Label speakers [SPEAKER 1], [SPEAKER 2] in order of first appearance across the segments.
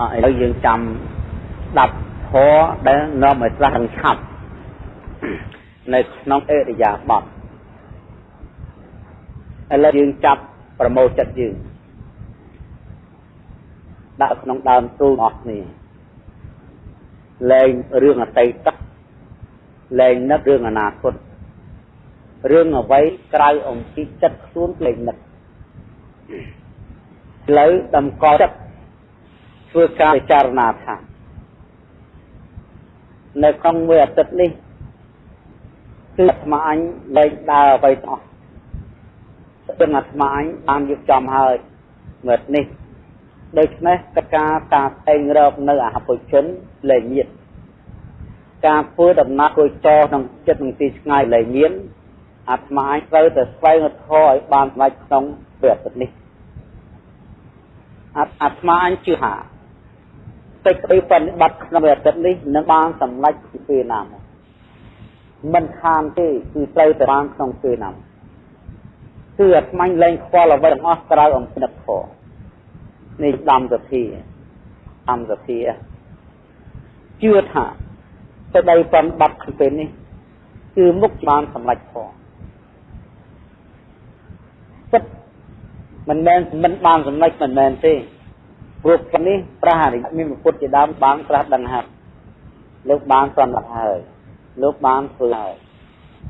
[SPEAKER 1] ឥឡូវយើងចាំស្ដាប់ធម៌ដែលនាំឲ្យស្លាស់រងឆាប់នៅក្នុងអរិយាបថឥឡូវយើងចាប់ប្រមូលចិត្តយើងដាក់ក្នុងដើមទូលអស់គ្នាលែងរឿងអតីតលែងនឹករឿងអនាគតរឿងអ្វីក្រៅអំពីចិត្តខ្លួនលែងនឹកឥឡូវតម្កល់ចិត្ត ធ្វើការពិចារណាថានៅក្នុងមួយអាទិត្យនេះគឺអាត្មាអញលែងដើរអ្វីទាំងអស់ស្ទឹងអាត្មាអញបានយកចំហើយមើលនេះដូច្នេះកការការតែងរកនៅអហបុជនលែងមានការធ្វើដំណើរគួយចោក្នុងចិត្តនឹងទីឆ្ងាយលែងមានអាត្មាអញត្រូវតែស្វែងរកធម៌ឲ្យបានស្ដេចក្នុងព្រះអាទិត្យនេះអាត្មាអញជឿថា សេចក្តីបនិបត្តិក្នុងអាទិត្យនេះនឹងបានសម្រេចពីពេលណាមិនខានទេគឺត្រូវតែបានក្នុងពេលណាគឺអាត្មាលែងខ្វល់អ្វីទាំងអស់ក្រៅអំពីនឹកធម៌នេះដំសភាដំសភាជឿថាសេចក្តីបនិបត្តិក្នុងពេលនេះគឺមុខបានសម្រេចធម៌ពិតមិនមែនមិនបានសម្រេចមិនមែនទេ ព្រោះផ្លនេះព្រះអរិយមានពុទ្ធជាដើមបានត្រាស់ដឹងហើយលោកបានសម្រាប់ហើយលោកបានធ្វើហើយ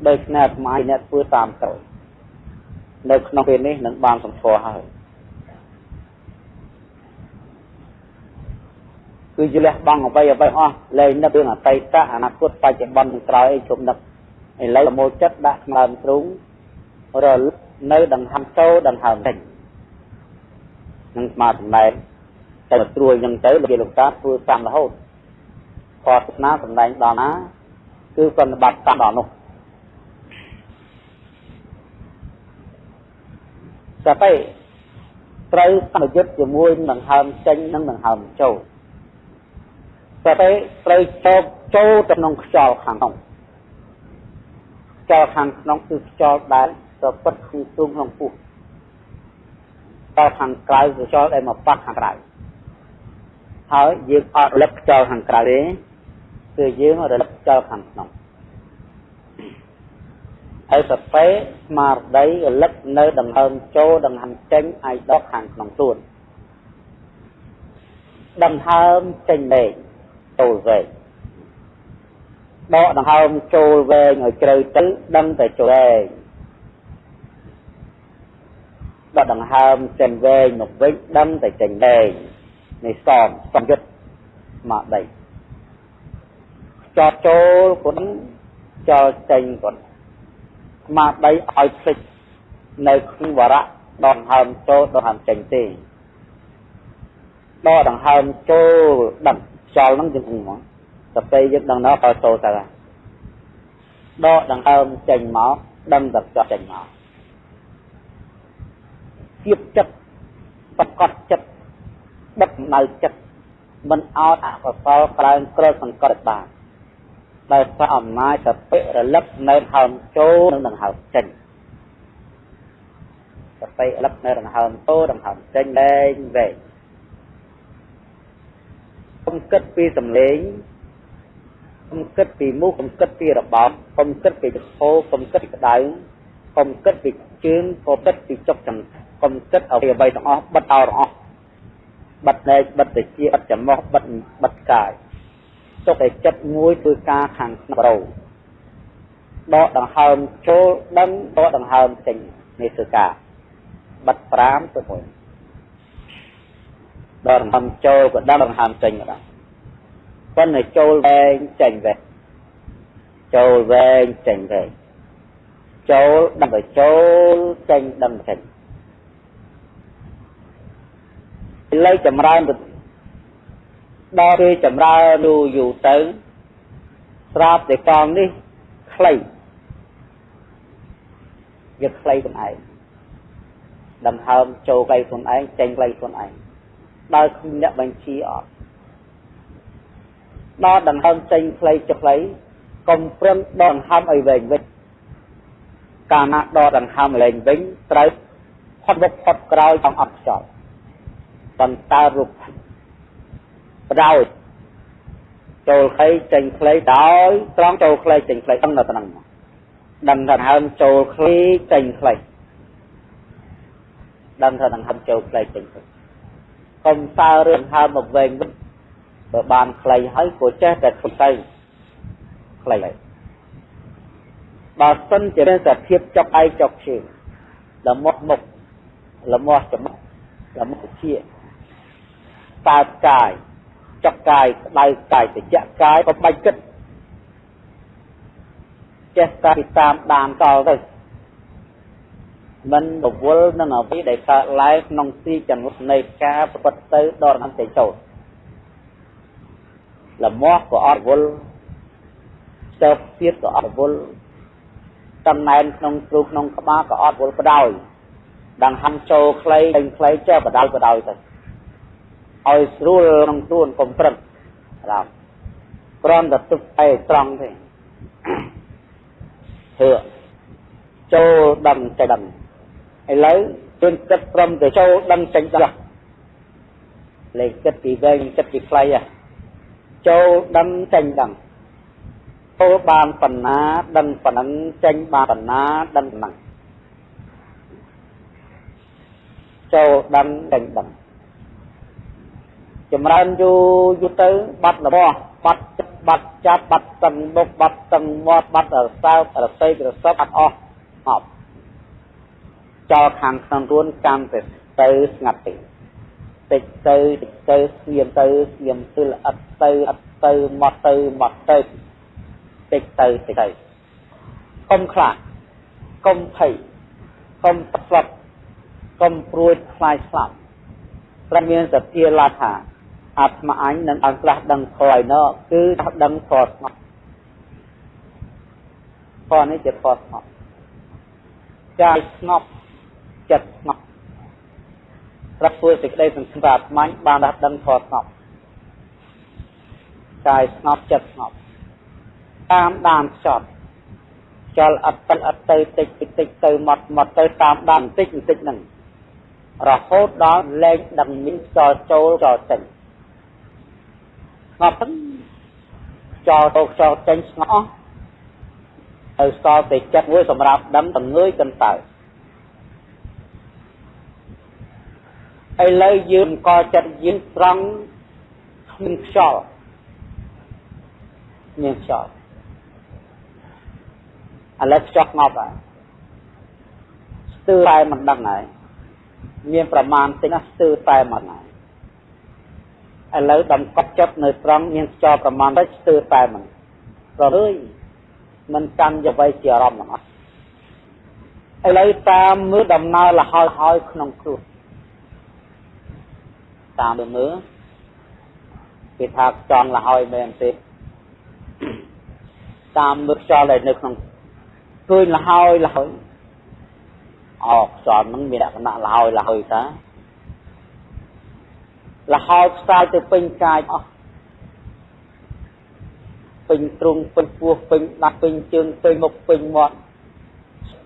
[SPEAKER 1] ដូច្នេះអាត្មាអ្នកធ្វើតាមទៅនៅក្នុងពេលនេះនឹងបានសម្គាល់ហើយគឺជាលះបង់អ្វីអ្វីអស់លែងនឹករឿងអតីតអនាគតបច្ចុប្បន្ននិងក្រោយអីជុំនឹកឥឡូវប្រមូលចិត្តដាក់ស្មើទ្រូងរលឹកនៅដង្ហើមចូលដង្ហើមចេញនឹងស្មើសម្ដែង តែត្រួយនឹងទៅលោកលោកតាធ្វើតាមរហូតខតស្នាសម្ដែងដល់ណាគឺប្រតិបត្តិតាមដល់នោះតែទៅត្រូវសម្យុទ្ធជាមួយនឹងហើមចេញនិងនឹងហើមចូលតែទៅត្រូវចូលចូលទៅក្នុងខ្យល់ខាងក្នុងខ្យល់ខាងក្នុងគឺខ្យល់ដែលប្រពុតក្នុងទូក្នុងពោះតខាងក្រៅគឺខ្យល់ដែលមកប៉ះខាងក្រៅ ហើយយើងអត់រលឹកខ្យល់ខាងក្រៅទេគឺយើងរលឹកខ្យល់ខាងក្នុងហើយសតិស្មារតីរលឹកនៅដង្ហើមចូលដង្ហើមចេញឲ្យដកខាងក្នុងខ្លួនដង្ហើមចេញលេងចូលវែងដកដង្ហើមចូលវែងឲ្យជ្រៅទៅដឹងតែចូលវែងដកដង្ហើមចេញវែងមកវិញដឹងតែចេញវែង នៃសំសំយុទ្ធមកដីចតចូលគុណចោលចេញគុណមកដីឲ្យភ្លេចនៅក្នុងវរៈដកហើមចូលដកហើមចេញទេដកដង្ហើមចូលដឹងចោលហ្នឹងយើងហ្នឹងមកតែពេលយើងដឹងណោះក៏ចូលទៅដកដង្ហើមចេញមកដឹងតែចោះចេញមកគៀបចិត្តប្រកបចិត្ត ដឹកនៅចិត្តមិនអោតអកុសលក្លែងក្រឹតសង្កត់បានដោយសារអំណាចសតិរលឹកនៅហើមចូលនិងដង្ហើមចេញសតិរលឹកនៅដង្ហើមចូលដង្ហើមចេញលែងវែងកុំគិតពីសំឡេងកុំគិតពីមុខកុំគិតពីរបបកុំគិតពីចពោកុំគិតពីក្តៅកុំគិតពីជើងកុំគិតពីចុកចំកុំគិតអ្វីអ្វីទាំងអស់បិទអោទាំងអស់ បិទណែកបិទតិចបិទចំោះបិទបិទកាយទុកឲ្យចិត្តមួយធ្វើការខាងក្នុងរោដកដង្ហើមចូលដឹងដកដង្ហើមចេញនេះធ្វើការបិទ5ទៅ1ដកដង្ហើមចូលក៏ដឹងដង្ហើមចេញក៏ដឹងប៉ុន្តែចូលវែងចេញវែងចូលវែងចេញវែងចូលដឹងទៅចូលចេញដឹងចេញ ឥឡូវចម្រើនទៅដល់ពេលចម្រើនយូរយូរទៅស្រាប់តែកងនេះខ្លីយកខ្លីខ្លួនឯងដង្ហើមចូលខ្លីខ្លួនឯងចេញខ្លីខ្លួនឯងដោយគ្មានអ្នកបញ្ជាអត់ដល់ដង្ហើមចេញខ្លីចុះខ្លីកុំប្រឹងដកដង្ហើមឲ្យវែងវិញកាលណាដកដង្ហើមលែងវិញត្រូវផុតមុខផុតក្រោយចង់អត់ខ្យល់ បន្តរូបបដោយចូលខ្លីចេញខ្លីដោយត្រង់ចូលខ្លីចេញខ្លីដឹងតែប៉ុណ្្នឹងដឹងថាហើមចូលខ្លីចេញខ្លីដឹងថានឹងហើមចូលខ្លីចេញខ្លីកុំសើរឿងហើមមកវិញបើបានខ្លីហើយក៏ចេះតែខ្លីទៅខ្លីហើយបើសិនជាមានសភាពចុកឯចុកជើងល្មត់មុខល្មត់ច្រមុះល្មត់ជា តើកាយចុកកាយក្តៅកាយត្រជាក់កាយក៏បាច់គិតចេះតែតាមដានតល់ទៅមិនរវល់នឹងអ្វីដែលកើតឡើងក្នុងទីចង្វឹកនៃការប្រព្រឹត្តទៅដល់អន្តេចូលលមាស់ក៏អត់វល់ស្ទើរទៀតក៏អត់វល់តំណែងក្នុងគ្រូក្នុងក្បាលក៏អត់វល់បដោយដង្ហាន់ចូលខ្លីពេញខ្លីចេះបដោយបដោយទៅ ឲ្យស្រួលក្នុងខ្លួនកុំប្រឹងបាទគ្រាន់តែទឹកឯត្រង់ទេធ្វើចូលដឹងចេះដឹងឥឡូវជន់ចិត្តព្រមទៅចូលដឹងចេញដឹងលេខចិត្តពីវែងចិត្តពីខ្លីហ่ะចូលដឹងចេញដឹងចូលបានបណ្ណាដឹងប៉ុណ្ណឹងចេញបានបណ្ណាដឹងប៉ុណ្ណឹងចូលដឹងចេញដឹង ចម្រើនយូរយូរទៅបាត់របស់បាត់ចិត្តបាត់ចាប់បាត់តឹងមុខបាត់តឹងមាត់បាត់រសើបរស័យរស័បអត់អស់អប់ចោលខាងក្នុងរួនកាន់តែទៅស្ងាត់ទេតិចទៅតិចទៅស្ងៀមទៅស្ងៀមទិលអត់ទៅអត់ទៅមកទៅមកទៅតិចទៅតិចទៅកុំខ្លាចកុំភ័យកុំស្លាប់កុំព្រួយខ្លាចស្លាប់ព្រមមានសភាឡាថា អាត្មាអញនឹងអង្គខ្លះដឹងធរឯណោគឺដឹងធរស្ងប់ធរនេះជាធរស្ងប់កាយស្ងប់ចិត្តស្ងប់ប្រព្រឹត្តសេចក្តីសង្ឃឹមអាត្មាបានដាស់ដឹងធរស្ងប់កាយស្ងប់ចិត្តស្ងប់តាមដានខ្ចត់ចលអត់ទៅអត់ទៅតិចតិចតិចទៅមកមកទៅតាមដានបន្តិចបន្តិចហ្នឹងរហូតដល់លែងដឹងមានចលចូលចលចេញ ស្ងប់ហ្នឹងចោលទៅចោលចេញស្ងប់អស់ទៅសល់តែចិត្តមួយសម្រាប់ដឹងតងើយកន្តើឥឡូវយើងកចិត្តយើងត្រង់គ្មានខ្យល់មានខ្យល់ឥឡូវខ្យល់ស្ងប់ហើយស្ទើរតែមិនដឹងហើយមានប្រមាណតិចណាស្ទើរតែមិនហើយ ឥឡូវដំកត់ចិត្តនៅត្រង់មានខ្យល់ប្រមាណទៅស្ទើរតែមិនប្ររឿយមិនកាន់យអ្វីជាអារម្មណ៍ទាំងអស់ឥឡូវតាមមើលដំណើរលហើយហើយក្នុងខ្លួនតាមមើលគេថាខ្យល់លហើយមែនទេតាមមើលខ្យល់ដែលនៅក្នុងឃើញលហើយលហើយអោខ្យល់នឹងមានលក្ខណៈលហើយលហើយតា លហើយផ្សាយទៅពេញកាយអស់ពេញទ្រុងពេញពោះពេញដាស់ពេញជើងពេញមុខពេញមាត់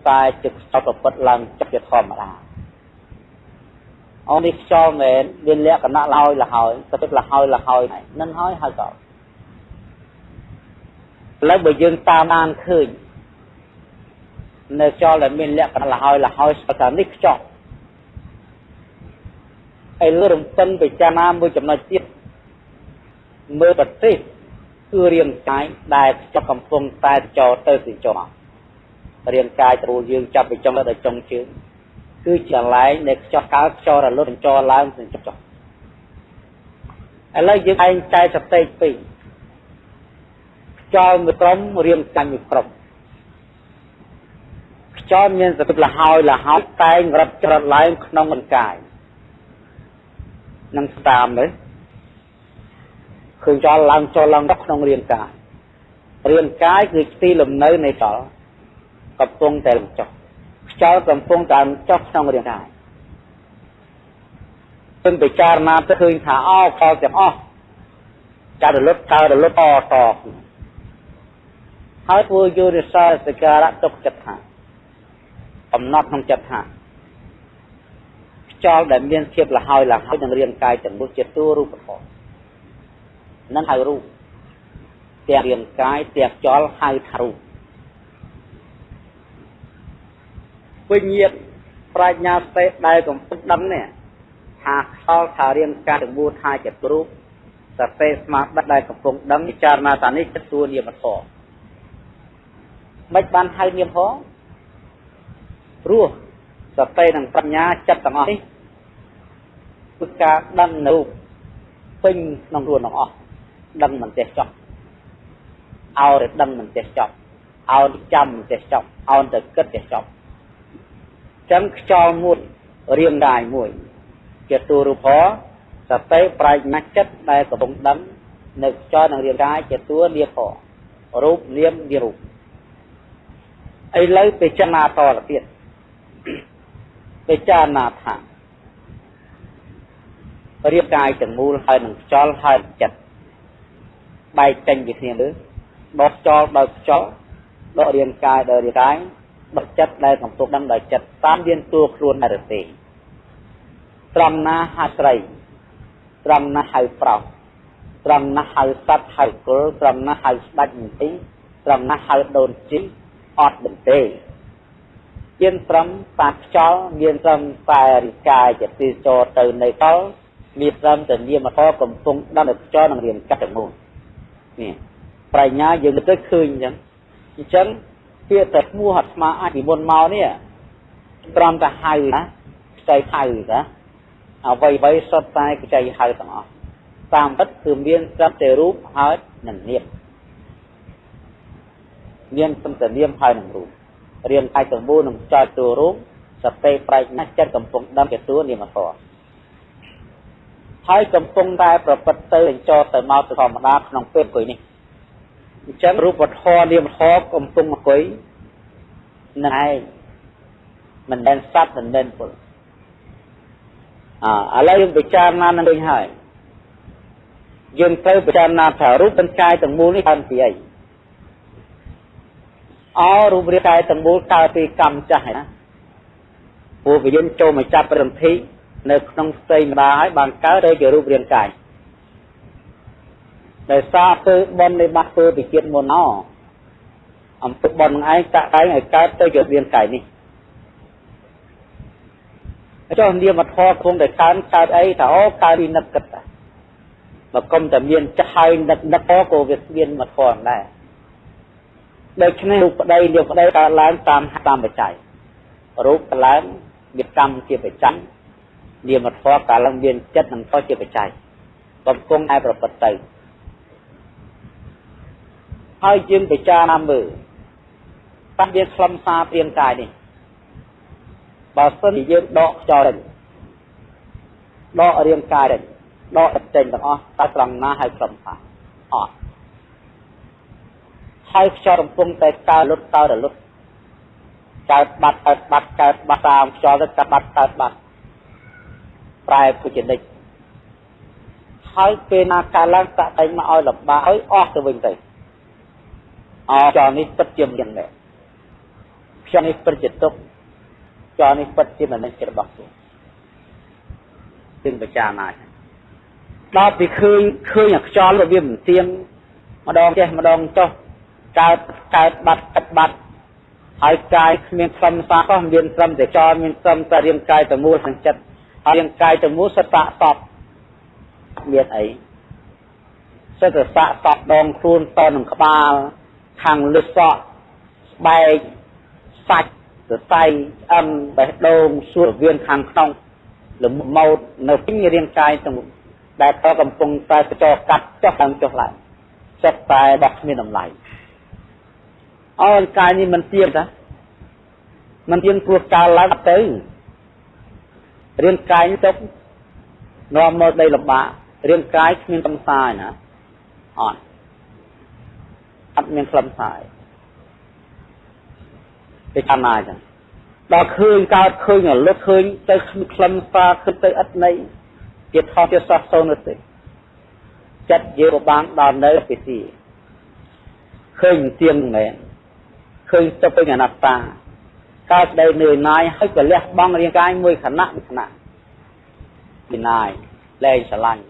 [SPEAKER 1] តែចិត្តស្តប្រពុតឡើងចិត្តជាធម្មតាអូនេះខ្យល់មែនមានលក្ខណៈលហើយលហើយទៅទឹកលហើយលហើយនឹងហើយហើយក៏ឥឡូវបើយើងតាមដានឃើញនៅខ្យល់ដែលមានលក្ខណៈលហើយលហើយស្ថានេះខ្យល់ ហើយលើរំពឹងពិចារណាមួយចំណុចទៀតមើលប្រទេសគឺរាងកាយដែលខ្ចប់កំពុងតែចោទៅទៅចោមករាងកាយត្រួតយើងចាប់ពីចុងដល់ចុងជើងគឺជាកន្លែងនៃខ្ចប់កើតខ្យល់រលត់ចោឡើងទៅចុះចុះឥឡូវយើងឯងចែកសតិពីរខ្យល់មួយក្រុមរាងកាយមួយក្រុមខ្យល់មានសតិលហើយលហើយតែងរត់ច្រត់ឡើងក្នុងរាងកាយ នឹងស្តាមទៅឃើញចោលឡើងចូលឡើងទៅក្នុងរាងកាយរាងកាយគឺទីលំនៅនៃចោលកំពុងតែលំចុះខ្យល់កំពុងតែចុះក្នុងរាងកាយពឹងពិចារណាទៅឃើញថាអោកលទាំងអស់ចារលត់កើរលត់អតហើយធ្វើយុរិសាសការៈទុកចិត្តថាកំណត់ក្នុងចិត្តថា ខ្យល់ដែលមានភាពលហើយលហើយនឹងរាងកាយទាំងនោះជាតួរូបធម៌នឹងហៅរូបទាំងរាងកាយទាំងខ្យល់ហៅថារូបវិញ្ញាណប្រាជ្ញាស្ទេដែលកំពុងដឹងនេះថាខ្យល់ថារាងកាយទាំងមូលថាជារូបសតិស្មារតីដែលកំពុងដឹងពិចារណាតានេះចិត្តទួនាមធម៌មិនបានហៅនាមផងព្រោះ សតិនិងបញ្ញាចិត្តទាំងអស់នេះគឺការដឹងនៅពេញក្នុងខ្លួនទាំងអស់ដឹងមិនចេះចប់អោតែដឹងមិនចេះចប់អោតែចាំមិនចេះចប់អោតែគិតចេះចប់ចឹងខ្យល់មួយរៀងដាយមួយជាទូរូបសតិប្រាជ្ញាចិត្តដែលកំពុងដឹងនៅខ្យល់នឹងរាងកាយជាតួនាមរូបនាមនារូបឥឡូវពិចារណាតទៅទៀត ពិចារណាថារាងកាយទាំងមូលហើយនឹងខ្យល់ហើយចិត្តបែកចេញពីគ្នាលើដកខ្យល់ដោយខ្យល់ដករាងកាយដោយរាងកាយដកចិត្តដែលកំពុងដឹងដោយចិត្តតាមរៀនតួខ្លួនដែរទេត្រង់ណាហៅស្រីត្រង់ណាហៅប្រុសត្រង់ណាហៅសត្វហៅគល់ត្រង់ណាហៅស្ដេចមន្ទីត្រង់ណាហៅដូនជីអត់បន្ទេ មានត្រឹមតាខ្យល់មានត្រឹមតែរិកាយជាទីចរទៅនៅតលមានត្រឹមតែនាមធម៌កំពុងដល់ខ្យល់នឹងរៀនកាត់ទៅមុននេះប្រាជ្ញាយើងទៅឃើញអញ្ចឹងអញ្ចឹងពាក្យតែឈ្មោះអាត្មាអាចពីមុនមកនេះត្រឹមតែហៅណាខ្ចីហៅណាអ្វីអ្វីសុទ្ធតែខ្ចីហៅទាំងអស់តាមពិតគឺមានត្រឹមតែរូបហើយនិងនាមមានត្រឹមតែនាមហើយនិងរូប រៀនកាយទាំងមូលនឹងចោតតួរូបសតិប្រាជ្ញាចិត្តកំពុងដឹងជាតួនាមធម៌ហើយកំពុងតែប្រព្រឹត្តទៅអញ្ចោទៅមកទៅធម្មតាក្នុងពេលអង្គុយនេះអញ្ចឹងរូបធម៌នាមធម៌កំពុងអង្គុយនឹងឯងមិនមែនសត្វមិនមែនពលអឥឡូវយើងពិចារណានឹងវិញហើយយើងត្រូវពិចារណាថារូបទាំងកាយទាំងមូលនេះកើតពីអី អរូបរាងកាយទាំងមូលកើតពីកម្មចាស់ណាព្រោះវាយើងចូលមកចាប់ប្រន្តិនៅក្នុងផ្ទៃម្ដាហើយបានកើតទៅជារូបរាងកាយដោយសារធ្វើបន់នៃបាត់ធ្វើពីជាតិមុនណអំពើបន់នឹងឯងតាក់តែងឲ្យកើតទៅជារាងកាយនេះចុះនាមធម៌គង់តែកើនកើតអីថាអូកើតពីនឹកគិតមកគុំតែមានចាស់ហើយនឹកនឹកក៏វាមានមធម៌ដែរ ដូច្នេះរូបប្តីនាមប្តីកើតឡើងតាមតាមបច្ច័យរូបកើតឡើងមានកម្មជាបច្ច័យនាមធម៌កើតឡើងមានចិត្តនិងធម៌ជាបច្ច័យកំពុងឯប្រព្រឹត្តទៅហើយយើងពិចារណាមើលតើយើងខ្លឹមសារព្រាងកាយនេះបើសិនជាយើងដកខ្យល់ចេញដករាងកាយចេញដកចេញទាំងអស់តើត្រង់ណាហើយខ្លឹមសារអត់ ហើយខ្យល់កំពុងតែកើលុតកើរលត់កើតបាត់កើតបាត់កើតបាត់តាមខ្យល់ទៅកើតបាត់កើតបាត់ប្រែពុជនិកហើយពេលណាកើតឡើងតាក់តែងមកឲ្យលំបាកឲ្យអស់ទៅវិញទៅអចលនេះពិតជាមានដែរខ្ញុំនេះពិតជាទុកចលនេះពិតជាមិននឹងចិត្តរបស់ខ្លួនទិញបច្ចាណាដល់ពីឃើញឃើញអាខ្យល់វាមិនទៀងម្ដងចេះម្ដងចុះ កើតកើតបាត់កាត់បាត់ហើយកាយគ្មានខ្លឹមសារក៏មានត្រឹមតែចលមានត្រឹមតែរាងកាយតែមូលខាងចិត្តហើយរាងកាយតែមូលសតៈសពមានអីសិតតែសាកសពដងខ្លួនតនឹងក្បាលខាងលឹកសក់ស្បែកសាច់សរសៃឆ្អឹងបេះដូងសួរវៀនខាងក្នុងលំម៉ោតនៅពេញរាងកាយទាំងដែលតកំពុងតែចោកាត់ចុះឡើងចុះឡើងចិត្តតែដោះគ្មានតម្លៃ អោកាយនេះមិនទៀងតាមិនទៀងព្រោះកាលឡើងទៅរាងកាយនេះទុកនាំមកដីលំបាករាងកាយគ្មានកំសាយណាអត់អត់មានខ្លឹមសារទេតាមណាចឹងដល់ឃើញកើតឃើញរលត់ឃើញទៅខ្លឹមសារគិតទៅអត់ន័យជាថតជាសោះសូនទេចិត្តយើងបានដល់នៅពីទីឃើញទៀងមែន ឃើញទៅពេញអនត្តាកើតដែលនឿយណាយហើយក៏លះបង់រាងកាយមួយខណៈមួយខណៈពីណាយលែងស្រឡាញ់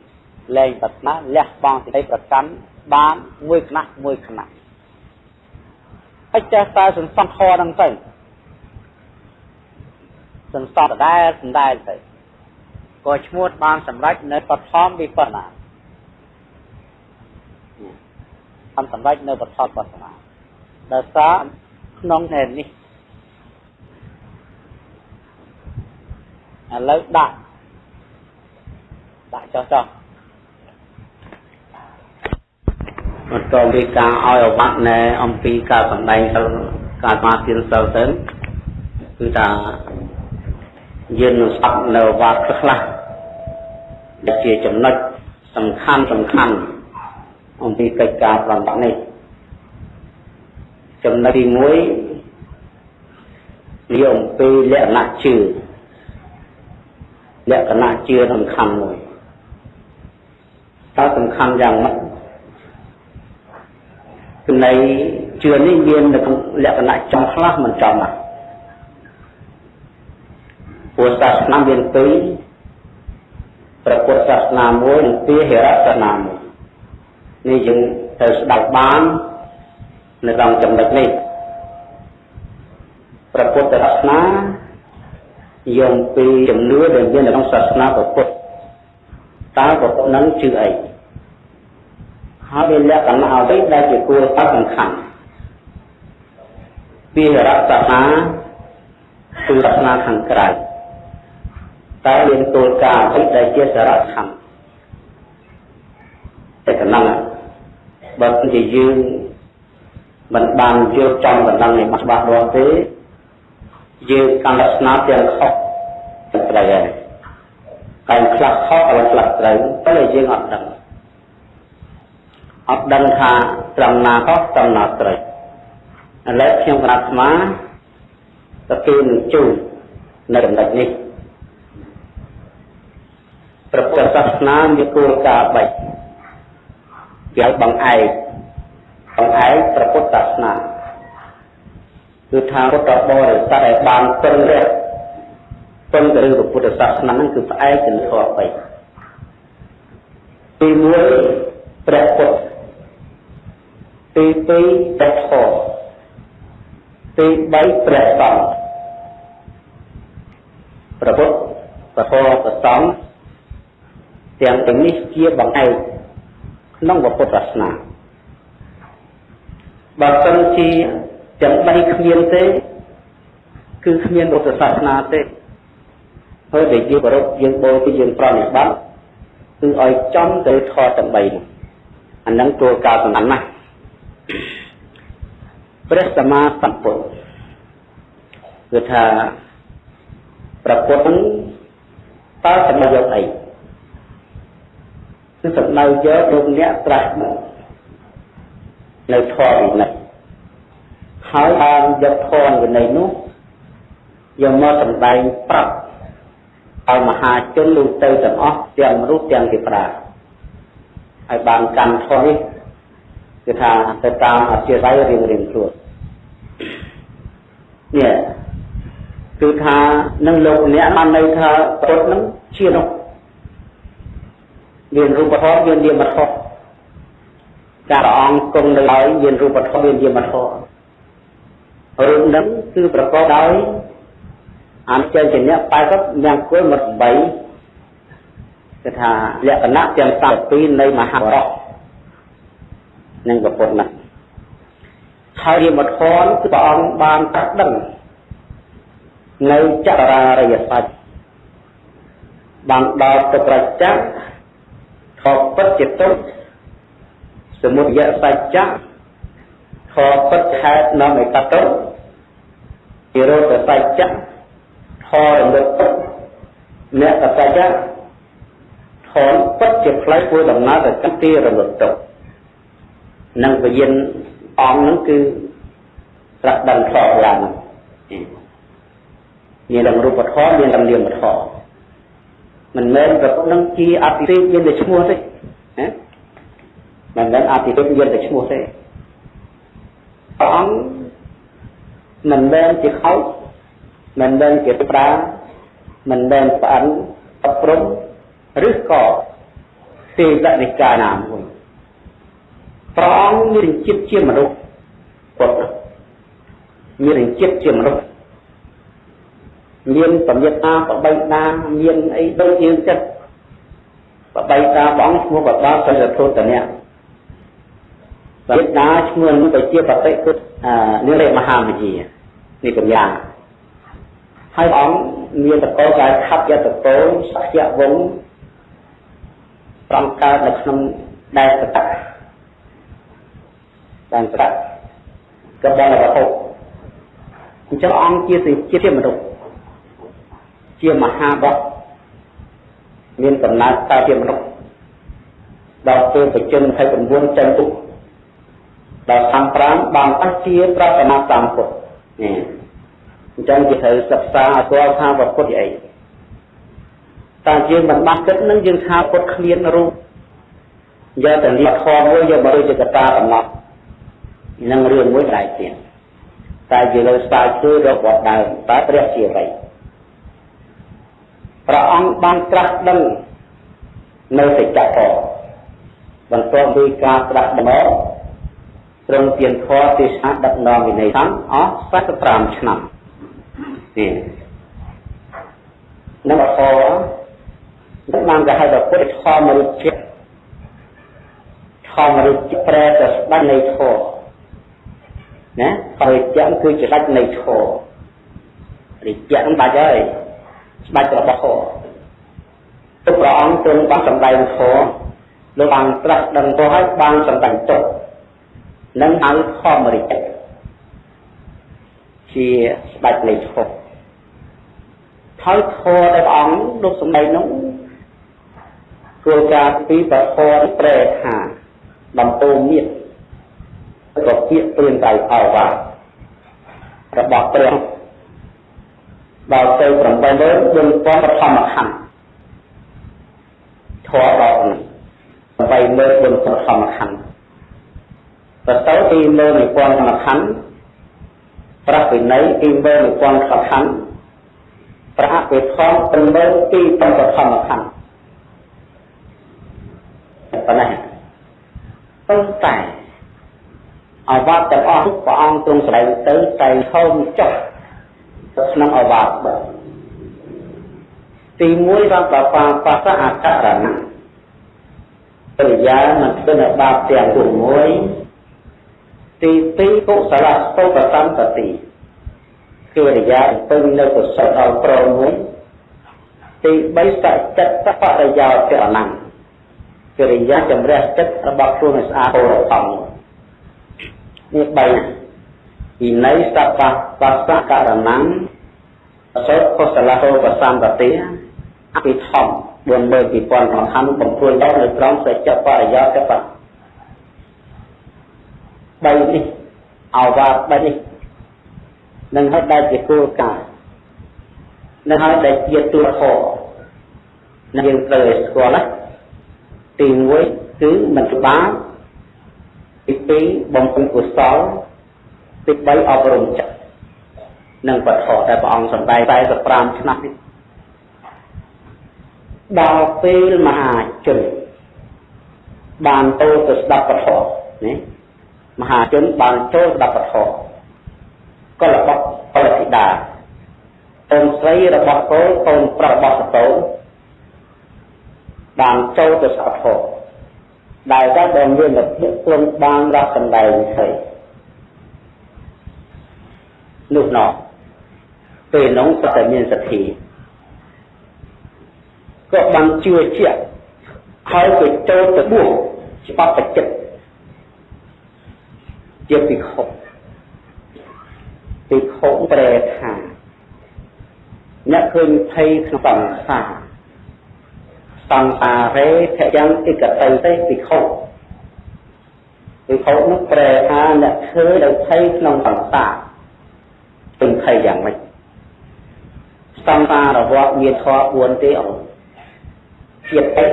[SPEAKER 1] លែងប្រាថ្នាលះបង់សេចក្តីប្រកាន់បានមួយគណៈមួយគណៈហើយចេះតែសន្សំធរហ្នឹងទៅសន្សំដដែលសំដែលទៅក៏ឈ្មោះបានសម្រេចនៅបឋមវិបស្សនាបានសម្រេចនៅបឋមបស្សនាដោយសារ ក្នុងហេតុនេះឥឡូវដាក់ដាក់ចោះចោះបន្តពីការឲ្យអវត្តណែអំពីការសម្ដែងទៅការស្មារតីសិលទៅគឺថាយើងនឹងស្ដាប់នៅវត្តខ្លះដែលជាចំណុចសំខាន់សំខាន់អំពីកិច្ចការប្រំបាក់នេះ ចំណុចទី1និយាយអំពីលក្ខណៈជឿលក្ខណៈជឿសំខាន់មួយតើសំខាន់យ៉ាងម៉េចចំណៃជឿនេះមានលក្ខណៈចំខ្លះមិនចំណាស់ពុទ្ធសាសនាមានពីរព្រះពុទ្ធសាសនាមួយនិងពីហិរសាសនាមួយនេះយើងត្រូវស្ដាប់បាន នៅក្នុងចំណុចនេះព្រះពុទ្ធសាសនាយកពីជំនឿដែលមាននៅក្នុងសាសនាព្រះពុទ្ធតើព្រះពុទ្ធនឹងជឿអីហើយវាលក្ខណៈអ្វីដែលជាគោលដៅសំខាន់ពីរសាសនាគឺសាសនាខាងក្រៅតើមានគោលការណ៍អ្វីដែលជាសារៈសំខាន់តែកណ្ដឹងបើជាយើង មិនបានយល់ចំកណ្ដឹងនេះច្បាស់លាស់ទេយើងកាន់តែស្នាទាំងខុសត្រូវហើយតែខ្លះខុសហើយខ្លះត្រូវតែយើងអត់ដឹងអត់ដឹងថាត្រង់ណាខុសត្រង់ណាត្រូវឥឡូវខ្ញុំក្រាបស្មាទទួលនឹងជួននៅចំណុចនេះព្រះពុទ្ធសាសនាមានគោលការណ៍3គេឲ្យបង្អែក បង្អែកព្រះពុទ្ធសាសនាគឺថាពុទ្ធបរិស័ទដែលបានពឹងរះពឹងទៅលើពុទ្ធសាសនាហ្នឹងគឺផ្អែកទៅលើធម៌3ទី1ព្រះពុទ្ធទី2ព្រះធម៌ទី3ព្រះសង្ឃព្រះពុទ្ធព្រះធម៌ព្រះសង្ឃទាំងទាំងនេះជាបង្អែកក្នុងពុទ្ធសាសនា បើសិនជាទាំងបីគ្មានទេ គឺគ្មានពុទ្ធសាសនាទេហើយដែលយើងគោរពយើងបូជាយើងប្រណិប័តគឺឲ្យចំទៅធម៌ទាំងបីនោះអានឹងគោលការណ៍សំខាន់ណាស់ព្រះសម្មាសម្ពុទ្ធគឺថាប្រពុតតើសម្ដៅយកអីគឺសម្ដៅយកលោកអ្នកត្រាស់ នៅធម៌វិន័យហើយបានយកធម៌វិន័យនោះយកមកសម្ដែងប្រាប់ឲ្យមហាជនលោកទៅទាំងអស់ទាំងមនុស្សទាំងទេវតាឲ្យបានកម្មធម៌នេះគឺថាទៅតាមអធិស្ឋានរៀងរៀងខ្លួននេះគឺថានឹងលោកអ្នកបានន័យថាពុទ្ធនឹងជានោះមានរូបធម៌មាននាមធម៌ ការព្រះអង្គគង់នៅហើយមានរូបធម៌មាននាមធម៌រូបនឹងគឺប្រកបដោយអនិច្ចញ្ញៈ80យ៉ាងគល់មក8គឺថាលក្ខណៈទាំង32នៃមហាបរតនឹងប្រពុតណាស់ហើយរាមធនគឺព្រះអង្គបានត្រាស់ដឹងនៅចក្រារិយសច្ចបានដល់ទៅប្រចាំខពិតជាទុ សមុទយសច្ចៈខពិតខេតនាំឯកតុនិរោធសច្ចៈខរំលឹកពិតអ្នកសច្ចៈខនពិតជាផ្លូវធ្វើដំណើរទៅកាន់ទីរលត់ទុកនិងវិញ្ញាណអង្គនឹងគឺត្រាស់ដឹងខកឡើងមានទាំងរូបធម៌មានទាំងនាមធម៌មិនមែនប្រពុតនឹងជាអតិទេពមានតែឈ្មោះទេណា មិនមែនអតិទេពមានតែឈ្មោះទេព្រះអង្គមិនមែនជាខោចមិនមែនជាប្រាមិនមែនផ្អិនអប់រំឬក៏ទេវនិកាយណាមួយព្រះអង្គមានចិត្តជាមនុស្សពុទ្ធមានចិត្តជាមនុស្សមានប្រញាប់តាប្របីតាមានអីដូចយើងចិត្តប្របីតាបងឈ្មោះបបាសិលធុតនៈ ប្រញាប់តាឈ្មោះនោះទៅជាបតិគុតនិរិមហាមជានេះបញ្ញាហើយអង្គមានតកោកាយខាត់យតកោសក្យវងប្រំកើតនៅក្នុងដែនសតៈដែនសតៈកបលវត្ថុអញ្ចឹងអង្គជាសេចជាមនុស្សជាមហាបុត្រមានកំណើតតើជាមនុស្សដល់ពេលបជន29ចេញទុក ដល់35បានតាស់ជាប្រតនាតាមពុទ្ធនេះអញ្ចឹងគេត្រូវសិក្សាឲ្យស្គាល់ថាពុទ្ធជាអីតែយើងមិនបាត់គិតនឹងយើងថាពុទ្ធគ្មានរូបយកតែលៀកខមួយយកមកដូចជាកតាកំណត់នឹងរឿងមួយដែរទៀតតែជាលើស្ដាយគឺរបស់ដើមតើព្រះជាអ្វីព្រះអង្គបានត្រាស់ដឹងនៅសច្ចធម៌បន្ទាប់ពីការត្រាស់ដឹង ទ្រង់ទានធម៌ទេសនាដឹកនាំវិន័យធម៌អស់45ឆ្នាំនេះនឹងអធរនឹងបានគេហៅថាពុទ្ធធម៌រិជ្ជធម៌រិជ្ជប្រែទៅស្ដេចនៃធម៌ណារិជ្ជគឺជាស្ដេចនៃធម៌រិជ្ជនឹងបាច់ហើយស្ដេចរបស់ធម៌ទុកព្រះអង្គទ្រង់បានសម្ដែងធម៌លោកបានត្រាស់ដឹងទៅហើយបានសម្ដែងទុក នឹងហៅធម្មរិជ្ជជាស្ដេចនៃធម៌ហើយធម៌ដែលព្រះអង្គលោកសម្ដែងនោះគោលការណ៍ពីប្រធរប្រែថាដំពូមានក៏ពាក្យព្រៀងដៃអវ៉ារបស់ព្រះដល់ទៅ84000បឋមខណ្ឌធរដល់នេះ84000បឋមខណ្ឌ ទៅទៅទី10000បឋមខណ្ឌប្រវិន័យទី10000បឋមខណ្ឌប្រអភិធម្ម8ទីបឋមខណ្ឌប៉ុណ្ណេះប៉ុន្តែអវត្តទាំងអស់ព្រះអង្គទ្រង់ស្ដែងទៅតែហូមចុះទៅក្នុងអវត្តបើទី1បានប្របាបសអករណៈបរិយាមិនស្គាល់បាបទាំងពុមួយ ទី2កុសលស្តុបសន្តតិគឺរិយាពឹងនៅកុសលដល់ប្រមួយទី3សច្ចតបរិយោចរណៈកិរិយាចម្រះចិត្តរបស់ខ្លួនឲ្យស្អាតរកំនេះ3វិន័យសបបស្សករណੰអសោកុសលហោបសន្តតិអភិធម្ម42000សំខាន់បំព្រួយដល់នៅត្រង់សច្ចបរិយោគ បៈ3នេះអវាទ3នេះនឹងហើយដែលជាគោលការណ៍នឹងហើយដែលជាទូធរនឹងយើងត្រូវឲ្យស្គាល់ណាទី1គឺមិនច្បាស់ទី2បំពេញកុសលទី3អប់រំចិត្តនឹងបទដែលព្រះអង្គសម្ដែង45ឆ្នាំនេះដល់ពេលមហាជនបានទៅទៅស្ដាប់ពធនេះ មហាជនបានចូលស្ដាប់ពធក៏របស់ផលិតាកូនស្រីរបស់កូនកូនប្រុសរបស់សតោបានចូលទៅស្ដាប់ពធដែលតែដែលមានលទ្ធិព្រមបានរកសម្ដែងហើយនោះណោះពេលនោះក៏តែមានសទ្ធាក៏បានជឿជាក់ហើយទៅចូលទៅបួសច្បាប់បច្ចិត ជាភិក្ខុភិក្ខុប្រែថាអ្នកឃើញភ័យក្នុងសង្សារសង្សារេភយ៉ាងឯកតៃទេភិក្ខុភិក្ខុនោះប្រែថាអ្នកឃើញដោយភ័យក្នុងសង្សារពេញភ័យយ៉ាងម៉េចសង្សារវត្តមានធម៌4ទេអង្គជាតិអី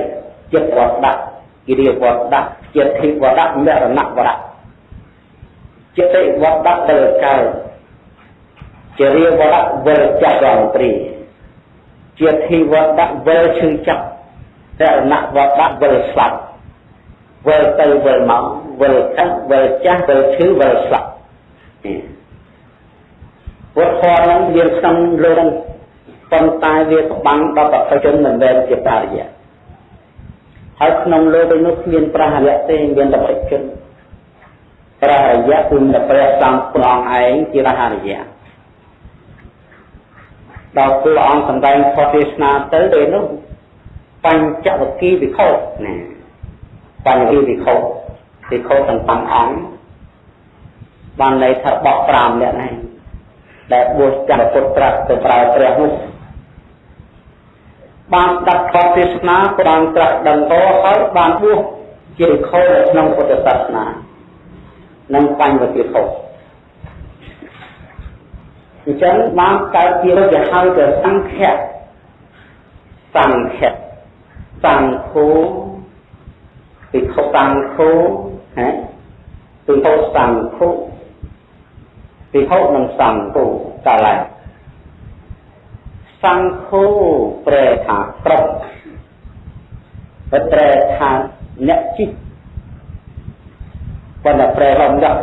[SPEAKER 1] ជាតិវត្តដាក់គិរិវត្តដាក់ជាតិភិវត្តដាក់មរណៈវត្តដាក់ ត្តវត្តដាក់ទៅកើតជារាវត្តវិលចាក់រងព្រីជាធីវត្តដាក់វិលឈឺចាប់តែណៈវត្តដាក់វិលស្លាប់វិលទៅវិលមកវិលខឹងវិលចាស់វិលឈឺវិលស្លាប់វត្តធម៌នឹងមានក្នុងលោកប៉ុន្តែវាក្បាំងដល់ប្រតិជនមិនមែនជាបរិយាហើយក្នុងលោកឯនោះគ្មានប្រហរៈទេមានតែប្រតិជន ប្រហរៈគឺព្រះសំព្រះអង្គឯងជារហរយៈដល់ព្រះអង្គសម្ដែងផុតទេសនាទៅពេលនោះបញ្ចវគិវិខោណាបញ្ញវិខោវិខោទាំង5អង្គបានន័យថាបក5នាក់ហ្នឹងដែលបួសចាំពុទ្ធត្រាស់ទៅប្រើព្រះនោះបានដាប់ខតទេសនាក៏បានត្រាស់ដឹងតហើយបានបួសជាវិខោនៅក្នុងពុទ្ធសាសនា និងបញ្ញវិខោអញ្ចឹងបានកើតជារយៈហៅទៅសង្ឃៈសង្ឃៈសង្ឃោពិខុសង្ឃោហ៎ពិខុសង្ឃោពិខុនិងសង្ឃោកាលឡើងសង្ឃោប្រែថាក្រុមប្រែថាអ្នកជី ប៉ុន្តែប្រែរំដាក់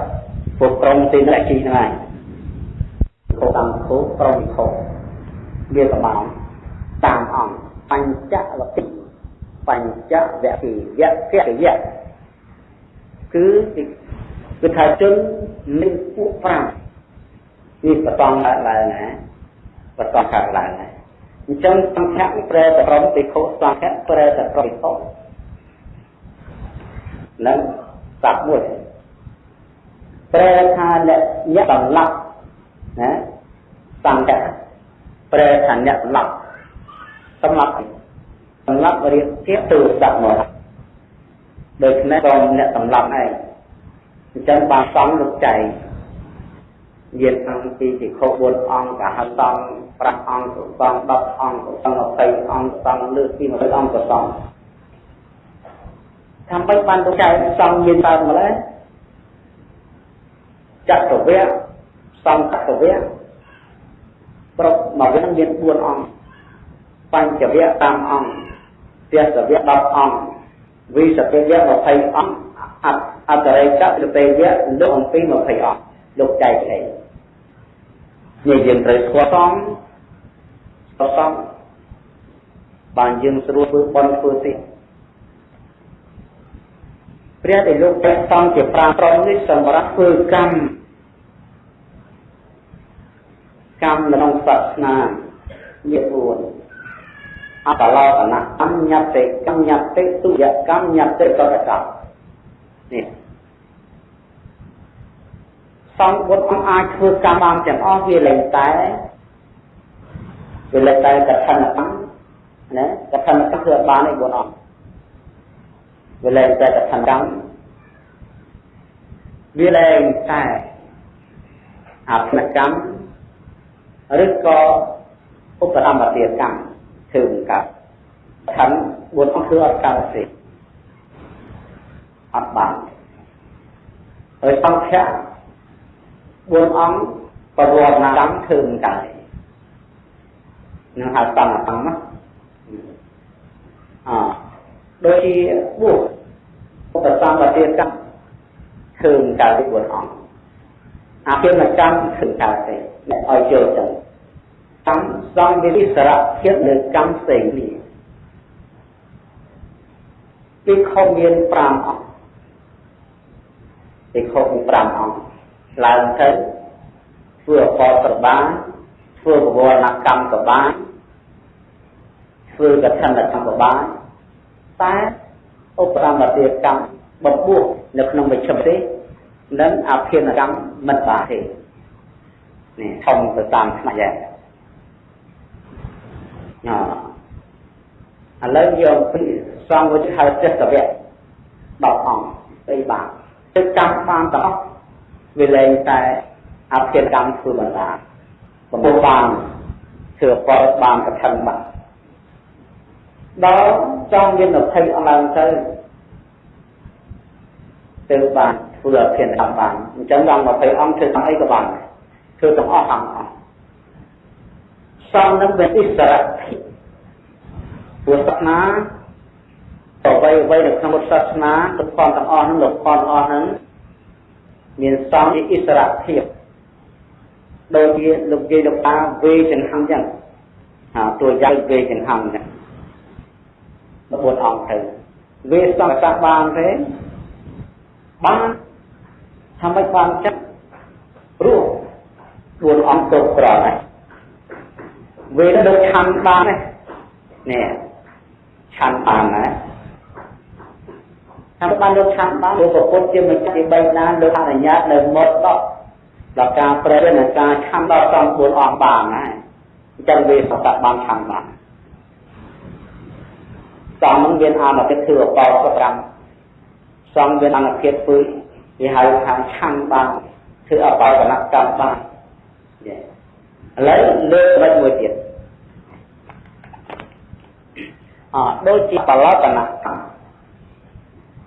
[SPEAKER 1] ពួកក្រុមទីអ្នកជីហ្នឹងឯងខុសអង្គខុសប្រវិខុសវាកំងតាមអង្គបញ្ចវតិបញ្ចវៈគិយៈគិយៈគឺគឺថាជនមានពួក5នេះបតងឡើងឡើងណាបតងខាងឡើងណាអញ្ចឹងសង្ឃៈប្រែទៅក្រុមពិខុសង្ឃៈប្រែទៅក្រុមពិខុនឹងសັບមួយ ប្រែថាអ្នកតម្លាប់ណាសង្កៈប្រែថាអ្នកសម្លាប់សម្លាប់សម្លាប់រៀបជាទូស្ដាប់មកដូច្នេះក៏អ្នកសម្លាប់ឯងអញ្ចឹងបានសំលោកចៃយានអង្គពីពិខុ4អង្គកហសំ5អង្គសុសំ10អង្គសុសំ20អង្គសំលើពី20អង្គសុសំថាមិនបានលោកចៃសំយានតើម្ល៉េះ ចក្រវៈសំចក្រវៈប្រុសមកវិញមាន4អង្គបញ្ចវៈតាមអង្គទស្សវៈ10អង្គវិសពវៈ20អង្គអត្តរិកៈលពេវៈលោកអំពី20អង្គលោកចែកឯងនេះយើងត្រូវស្គាល់សំស្គាល់សំបានយើងស្រួលធ្វើបន់ធ្វើទៀត ព្រះដែលលោកព្រះសំជាប្រាត្រង់នេះសម្រាប់ធ្វើកម្មកម្មក្នុងសាសនាមាន4អបឡោតនៈអញ្ញតិកម្មញតិទុយកម្មញតិកតកម្មនេះសង្ឃបុត្រអង្គអាចធ្វើកម្មបានទាំងអស់វាលែងតែវាលែងតែកថាកម្មណាកថាកម្មគឺបានឯ4អង្គវាលែងតែកថាកម្ម វាលែងតែអភនកម្មឬក៏ឧបរមទាកម្មធ្វើមិនកើតខណ្ឌ4អង្គគឺអត់កើតទេអត់បានហើយសង្ឃៈ4អង្គបវរណកម្មធ្វើមិនកើតនឹងហៅកម្មកម្មណាអដូចជាបុស្សឧបសម្បទាកម្ម ធ្វើមិនកើតទេ4អង្គអភិមកម្មធ្វើកើតទេអ្នកឲ្យចូលចឹងកម្មសង្ឃវិសារៈភាពលើកម្មផ្សេងនេះពីខុសមាន5អង្គពីខុសមាន5អង្គឡើងទៅធ្វើអបតបានធ្វើបវរណកម្មក៏បានធ្វើកឋិនកម្មក៏បានតែឧបរមទាកម្មបំពោះ នៅក្នុងវិជ្ជាទេនិងអភិនកម្មមិនបានទេនេះធំទៅតាមផ្នែកយ៉ាងឥឡូវយកពីសង្ឃវិទ្យាហៅចិត្តវៈ10អង្គទៅបានទឹកកម្មបានទាំងអស់វាលែងតែអភិកម្មធ្វើបណ្ដាបំពុះបានធ្វើផលបានកឋិនបានដល់ចង់មាន20អង្គឡើងទៅ ទៅបានធ្វើអភិកម្មបានអញ្ចឹងដល់20អង្គធ្វើទាំងអីក៏បានធ្វើទាំងអស់អង្គអស់សំនឹងមានអិសរៈពុទ្ធសាសនាអ្វីអ្វីនៅក្នុងពុទ្ធសាសនាលោកផនទាំងអស់ហ្នឹងលោកផនទាំងអស់ហ្នឹងមានសង្ឃជាអិសរភាពដូចជាលោកយាយលោកតាវេចង្ហាំចឹងហាតួយ៉ាងវេចង្ហាំចឹង14អង្គទៅវេសង្ឃសាបានទេ បានថាមិនបានចិត្តព្រោះ4អង្គគ្រប់ក្រហើយវេទៅដូចឆាន់បានទេនេះឆាន់បានណាថាបានលោកឆាន់បានលោកប្រពុតជាម្ចាស់ទី3ណាលោកអនុញ្ញាតនៅមុតដល់ដល់ការប្រែនៅការឆាន់ដល់សំ4អង្គបានណាអញ្ចឹងវាសតបានឆាន់បានសំនឹងមានអនុគិតធ្វើអបោ5 សំមានអនុគិតធ្វើគេហៅថាឆាន់បានធ្វើអបោកនកម្មបានឥឡូវលើកមិនមួយទៀតអដូចជាបលកណៈ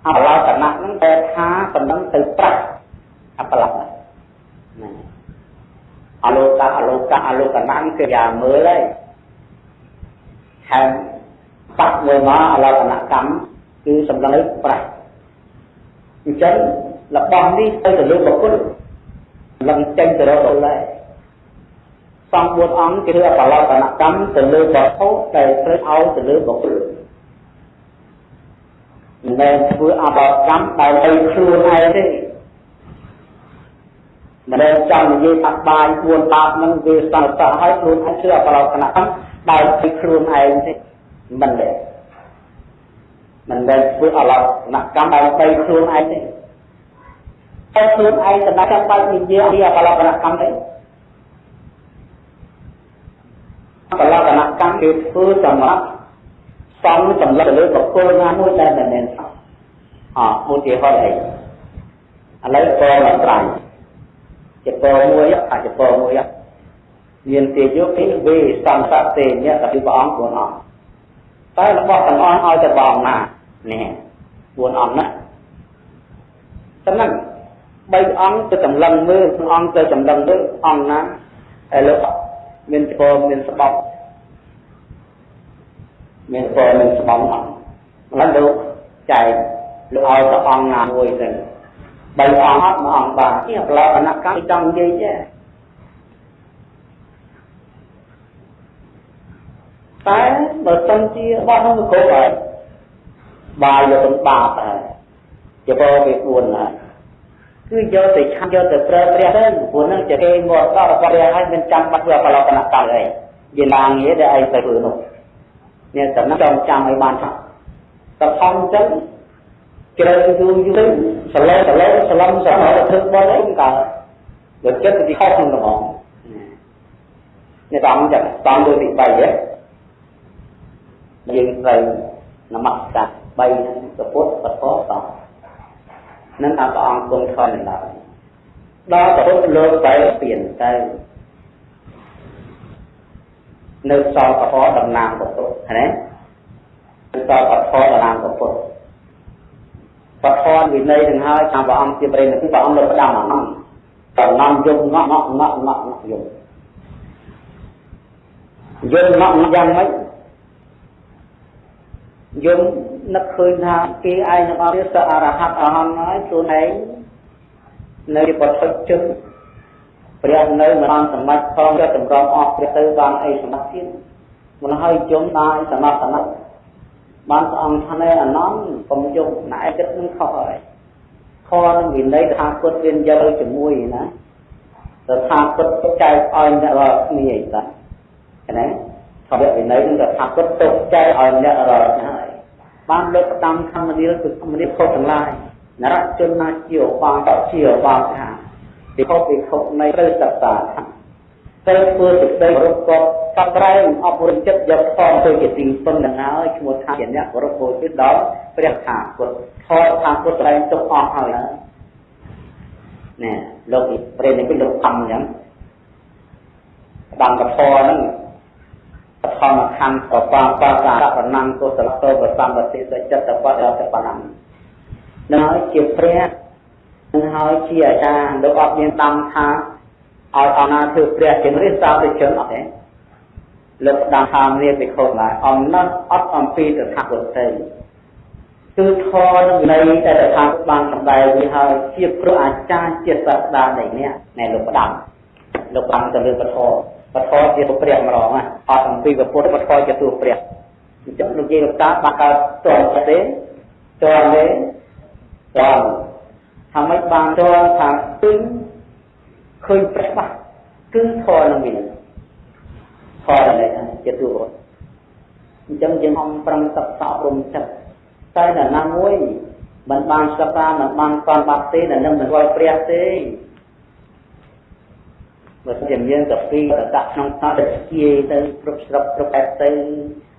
[SPEAKER 1] អបលកណៈហ្នឹងតែថាប៉ុណ្ណឹងទៅប្រាក់អបលកណៈណាអលោកៈអលោកៈអលោកណៈគឺយ៉ាមើលហើយហើយបាក់មួយមកអលោកណៈកម្មគឺសម្លឹងប្រាក់ អញ្ចឹងរបស់នេះទៅទៅលើបុគ្គលឡើងចេញទៅរកដល់ហើយសំ4អង្គគឺអបលកនកម្មទៅលើវត្ថុដែលត្រូវឲ្យទៅលើបុគ្គលមិនមែនធ្វើអបលកម្មដើម្បីខ្លួនឯងទេមិនមែនចង់និយាយថាបាយ4បាបនឹងវាសន្តិឲ្យខ្លួនឯងធ្វើអបលកនកម្មដើម្បីខ្លួនឯងទេមិនទេ មិនមែនធ្វើអបលកនកម្មដើម្បីខ្លួនឯងទេតែខ្លួនឯងសម្រាប់ចាំបាច់និយាយពីអបលកនកម្មទេបលកនកម្មគេធ្វើសម្រាប់សំសម្លឹកទៅលើបុគ្គលណាមួយដែលមិនមែនសោះអឧទាហរណ៍អីឥឡូវពរមកត្រៃជាពរមួយអាចពរមួយមានទាយុពីវេសំសតេញាទៅព្រះអង្គ4អង្គតែរបស់ទាំងអស់ឲ្យតែបងណា នេះ4អង្គណាតែហ្នឹង3អង្គទៅចម្លងមើលអង្គទៅចម្លងមើលអង្គណាឥឡូវមានពរមានស្បប់មានពរមានស្បប់អត់ម្ល៉េះលោកចែកលោកឲ្យទៅអង្គណាមួយទៅបីអង្គអត់មួយអង្គបាននេះប្រឡប់អនកម្មចង់និយាយទេតែបើសិនជាបោះនោះគ្រប់ហើយ បាយយកទៅបាបហើយជាបោវា4ហើយគឺយកទៅឆាន់យកទៅប្រើព្រះទៅព្រោះនឹងជាគេមកដល់របស់ព្រះហើយមិនចាំបាច់ធ្វើបលកនកម្មអីយេឡាងារដែលឯងទៅធ្វើនោះនេះតំណាងចង់ចាំឲ្យបានថាតខំចឹងជ្រើយយូរយូរសលេសលេសឡំសឡំទៅធ្វើបនអីកើតបើចិត្តទៅខុសក្នុងហ្មងនេះតាមចឹងតាមលើទី3ហ៎យើងត្រូវនមស្ការ 3ព្រះពុទ្ធពធសង្ឃនឹងថាព្រះអង្គគង់ធន់ឡើយដល់ប្រពុតលោកបែរពៀនទៅនៅសល់កហតំណាងប្រពុតណានៅសល់កហតំណាងប្រពុតបធនវិន័យនឹងហើយតាមព្រះអង្គជាប្រេនគឺព្រះអង្គលើផ្ដាំអានំតំណាំយំងក់ងក់ងក់ងក់យំយំងក់យ៉ាងម៉េច យំនឹកឃើញថាគេឯងទាំងអស់វាសអរហត្តអរហន្តហើយខ្លួនឯងនៅបឋិជឹងព្រះនៅមិនបានសម្បត្តិផងក៏តម្រង់អស់ព្រះទៅបានអីសម្បត្តិទៀតមិនហើយជុំដែរសមត្ថណៈបានព្រះអង្គថាអនន្តកុំយំណែចិត្តនឹងខុសហើយខនឹងវិន័យថាពុទ្ធមានយកជាមួយណាទៅថាពុទ្ធចែកឲ្យអ្នករាល់គ្នាអីតាណាថាវិន័យនឹងថាពុទ្ធទុកចែកឲ្យអ្នករាល់ហើយ បានលើកផ្ដាំធម្មនិលគឺធម្មនិលខុសទាំងឡាយនរជនណាជាបាតជាបាថាពីខុសពីខុសនៃត្រូវសិក្សាត្រូវធ្វើសេចក្តីគោរពគាត់កាត់ក្រែងអប់រំចិត្តយកផងទៅជាទីពឹងនឹងហើយឈ្មោះថាជាអ្នកគោរពពោលគឺដល់ព្រះថាពុទ្ធថតថាពុទ្ធត្រែងទុកអស់ហើយណែលោកព្រះនេះគឺលោកខំអញ្ចឹងដល់កធរហ្នឹង បឋមខណ្ឌបបាបាសារប្រណាំងកុសលតោបសម្បតិសចិត្តបដរតបណាំនឹងហើយជាព្រះនឹងហើយជាអាចារ្យលោកអត់មានតាមថាឲ្យអណាធ្វើព្រះជារិះសាទៅជនអត់ទេលោកដាំថាមានពិខុឡើយអំណត់អត់អំពីតថាគតទេគឺធរនឹងវិន័យដែលតថាបានសម្ដែងវាហើយជាព្រោះអាចារ្យជាសាស្ត្រានៃនេះណែលោកផ្ដាំលោកបានទៅលើពធ ពធជាទូព្រះម្ដងអត់អំពីពុទ្ធពធជាទូព្រះអញ្ចឹងលោកយាយលោកតាបានកើតតន់ទេតន់ទេតន់ថាម៉េចបានតន់ថាឃើញឃើញព្រះបាស់គឺធរនឹងមានធរនេះជាទូរត់អញ្ចឹងយើងអំប្រឹងសិក្សាអប់រំចិត្តតែនរណាមួយមិនបានសិក្សាមិនបានស្គាល់បាត់ទេដែលនឹងមិនស្គាល់ព្រះទេ បើជាយើងទៅពីទៅដាក់ក្នុងស្ថានភាពជាទៅគ្រប់ស្រុកគ្រប់បែបទៅ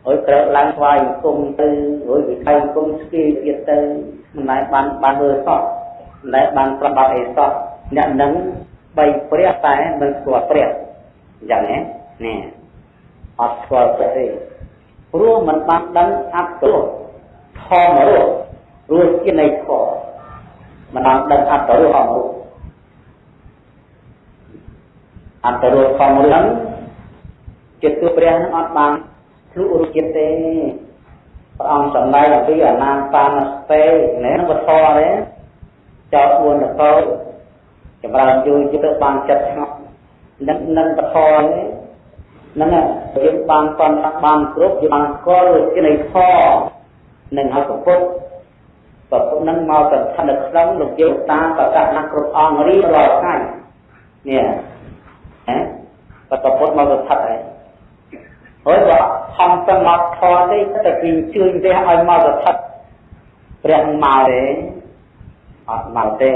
[SPEAKER 1] អើយក្រោកឡើងថ្វាយអង្គមទៅអើយវិខៃអង្គមស្គីទៀតទៅមិនដែលបានបានមើលសោះមិនដែលបានប្របាត់អីសោះអ្នកនឹងបីព្រះតែមិនស្គាល់ព្រះអញ្ចឹងណានេះអត់ស្គាល់ព្រះទេព្រោះมันបានដឹងអត្តរសធម្មរសរសជាតិនៃធម៌មិនបានដឹងអត្តរសធម្មរស អត្តរសធម្មរសចិត្តគឺព្រះនឹងអត់បានភ្លុករសជាតិទេព្រះអង្គសម្ដែងអំពីអនាបានស្ទេនេះវធទេចោល4នគរចម្រើនយូរយូរបានចិត្តស្ងប់នឹងនឹងបធនេះហ្នឹងយើងបានប៉ុនបានគ្រប់យើងបានស្គាល់ជានៃធនឹងឲ្យប្រពុតប្រពុតនឹងមកទៅស្ថិតនៅក្នុងលោកយើងតាប្រកាសណាស់គ្រប់អង្គរៀងរាល់ថ្ងៃនេះហ៎ ប្រពុតមកទៅស្ថិតហើយហើយបើខំទៅមកធរទេតែគេជឿញទេឲ្យមកទៅស្ថិតព្រះមកទេអត់មកទេ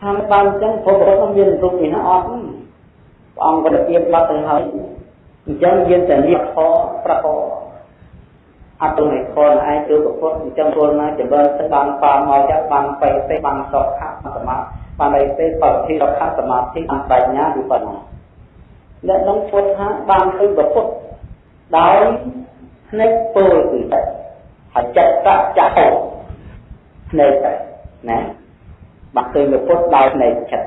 [SPEAKER 1] ថាបានអញ្ចឹងព្រោះព្រះអង្គមានរូបនេះអត់ព្រះអង្គក៏ទៅបាត់ទៅហើយអញ្ចឹងយើងតែលៀបខប្រកអត់ទៅឲ្យខនឯងគឺប្រពុតអញ្ចឹងពលណាចម្រើនទៅបានបាមកចាក់បានបេទេបានសុខៈសមា បានអីទេបរិធិសុខៈសមាធិបានបញ្ញាវិបស្សនាអ្នកនឹងពុទ្ធថាបានឃើញប្រពុតដោយភ្នែកពលគឺតែហើយចិត្តកចៈភ្នែកតែណាបានឃើញប្រពុតដោយភ្នែកចិត្ត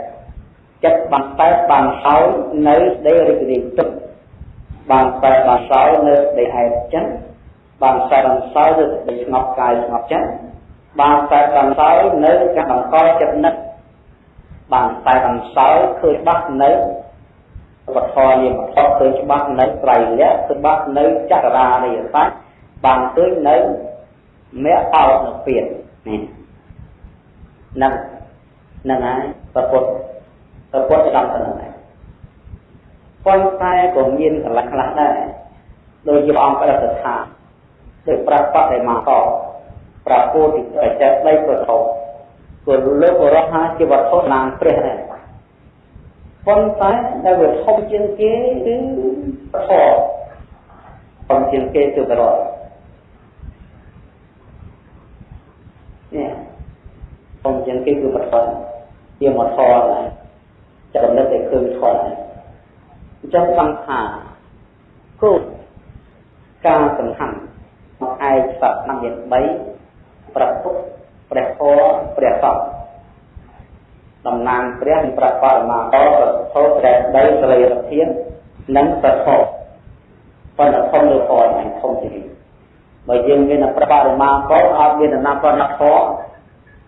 [SPEAKER 1] ចិត្តបានតែបានហើយនៅដីរីករាយទឹកបានតែបានហើយនៅដីឯចិត្តបានតែបានហើយនៅដីស្ងប់កាយស្ងប់ចិត្តបានតែបានហើយនៅការបង្កចិត្តនឹក បានតែបានហើយឃើញបាត់នៅវត្ថុនាមវត្ថុឃើញច្បាស់នៅត្រៃលក្ខឃើញបាត់នៅចក្រារិយសច្ចបានឃើញនៅមគ្គអោតនៅពៀននេះនឹងនឹងហើយប្រពុតប្រពុតចំទៅនឹងដែរប៉ុន្តែក៏មានកលះខ្លះដែរដោយជាព្រះអង្គប្រតិថាដោយប្រកបដោយមកកប្រពោតិបច្ចៈដីប្រធ មគឺលោករហ័សជាវត្ថុណាងព្រះដែរប៉ុន្តែដែលវាធំជាងគេគឺធម៌ធំជាងគេគឺបរោនេះធំជាងគេគឺបរោជាមកធម៌ដែរចំណិតតែឃើញធម៌ដែរអញ្ចឹងបានថាគោលការសំខាន់មកឯកសត្វ năm មាន3ប្រពុត ព្រះធម៌ព្រះសង្ឃតំណាងព្រះនិងព្រះបរមាកប្រធោព្រះដីសលិរធាននិងប្រធោប៉ុន្តែធំលើធម៌ឯងធំជាងបើយើងមានព្រះបរមាកអត់មានដំណាំប៉ុណ្ណាធម៌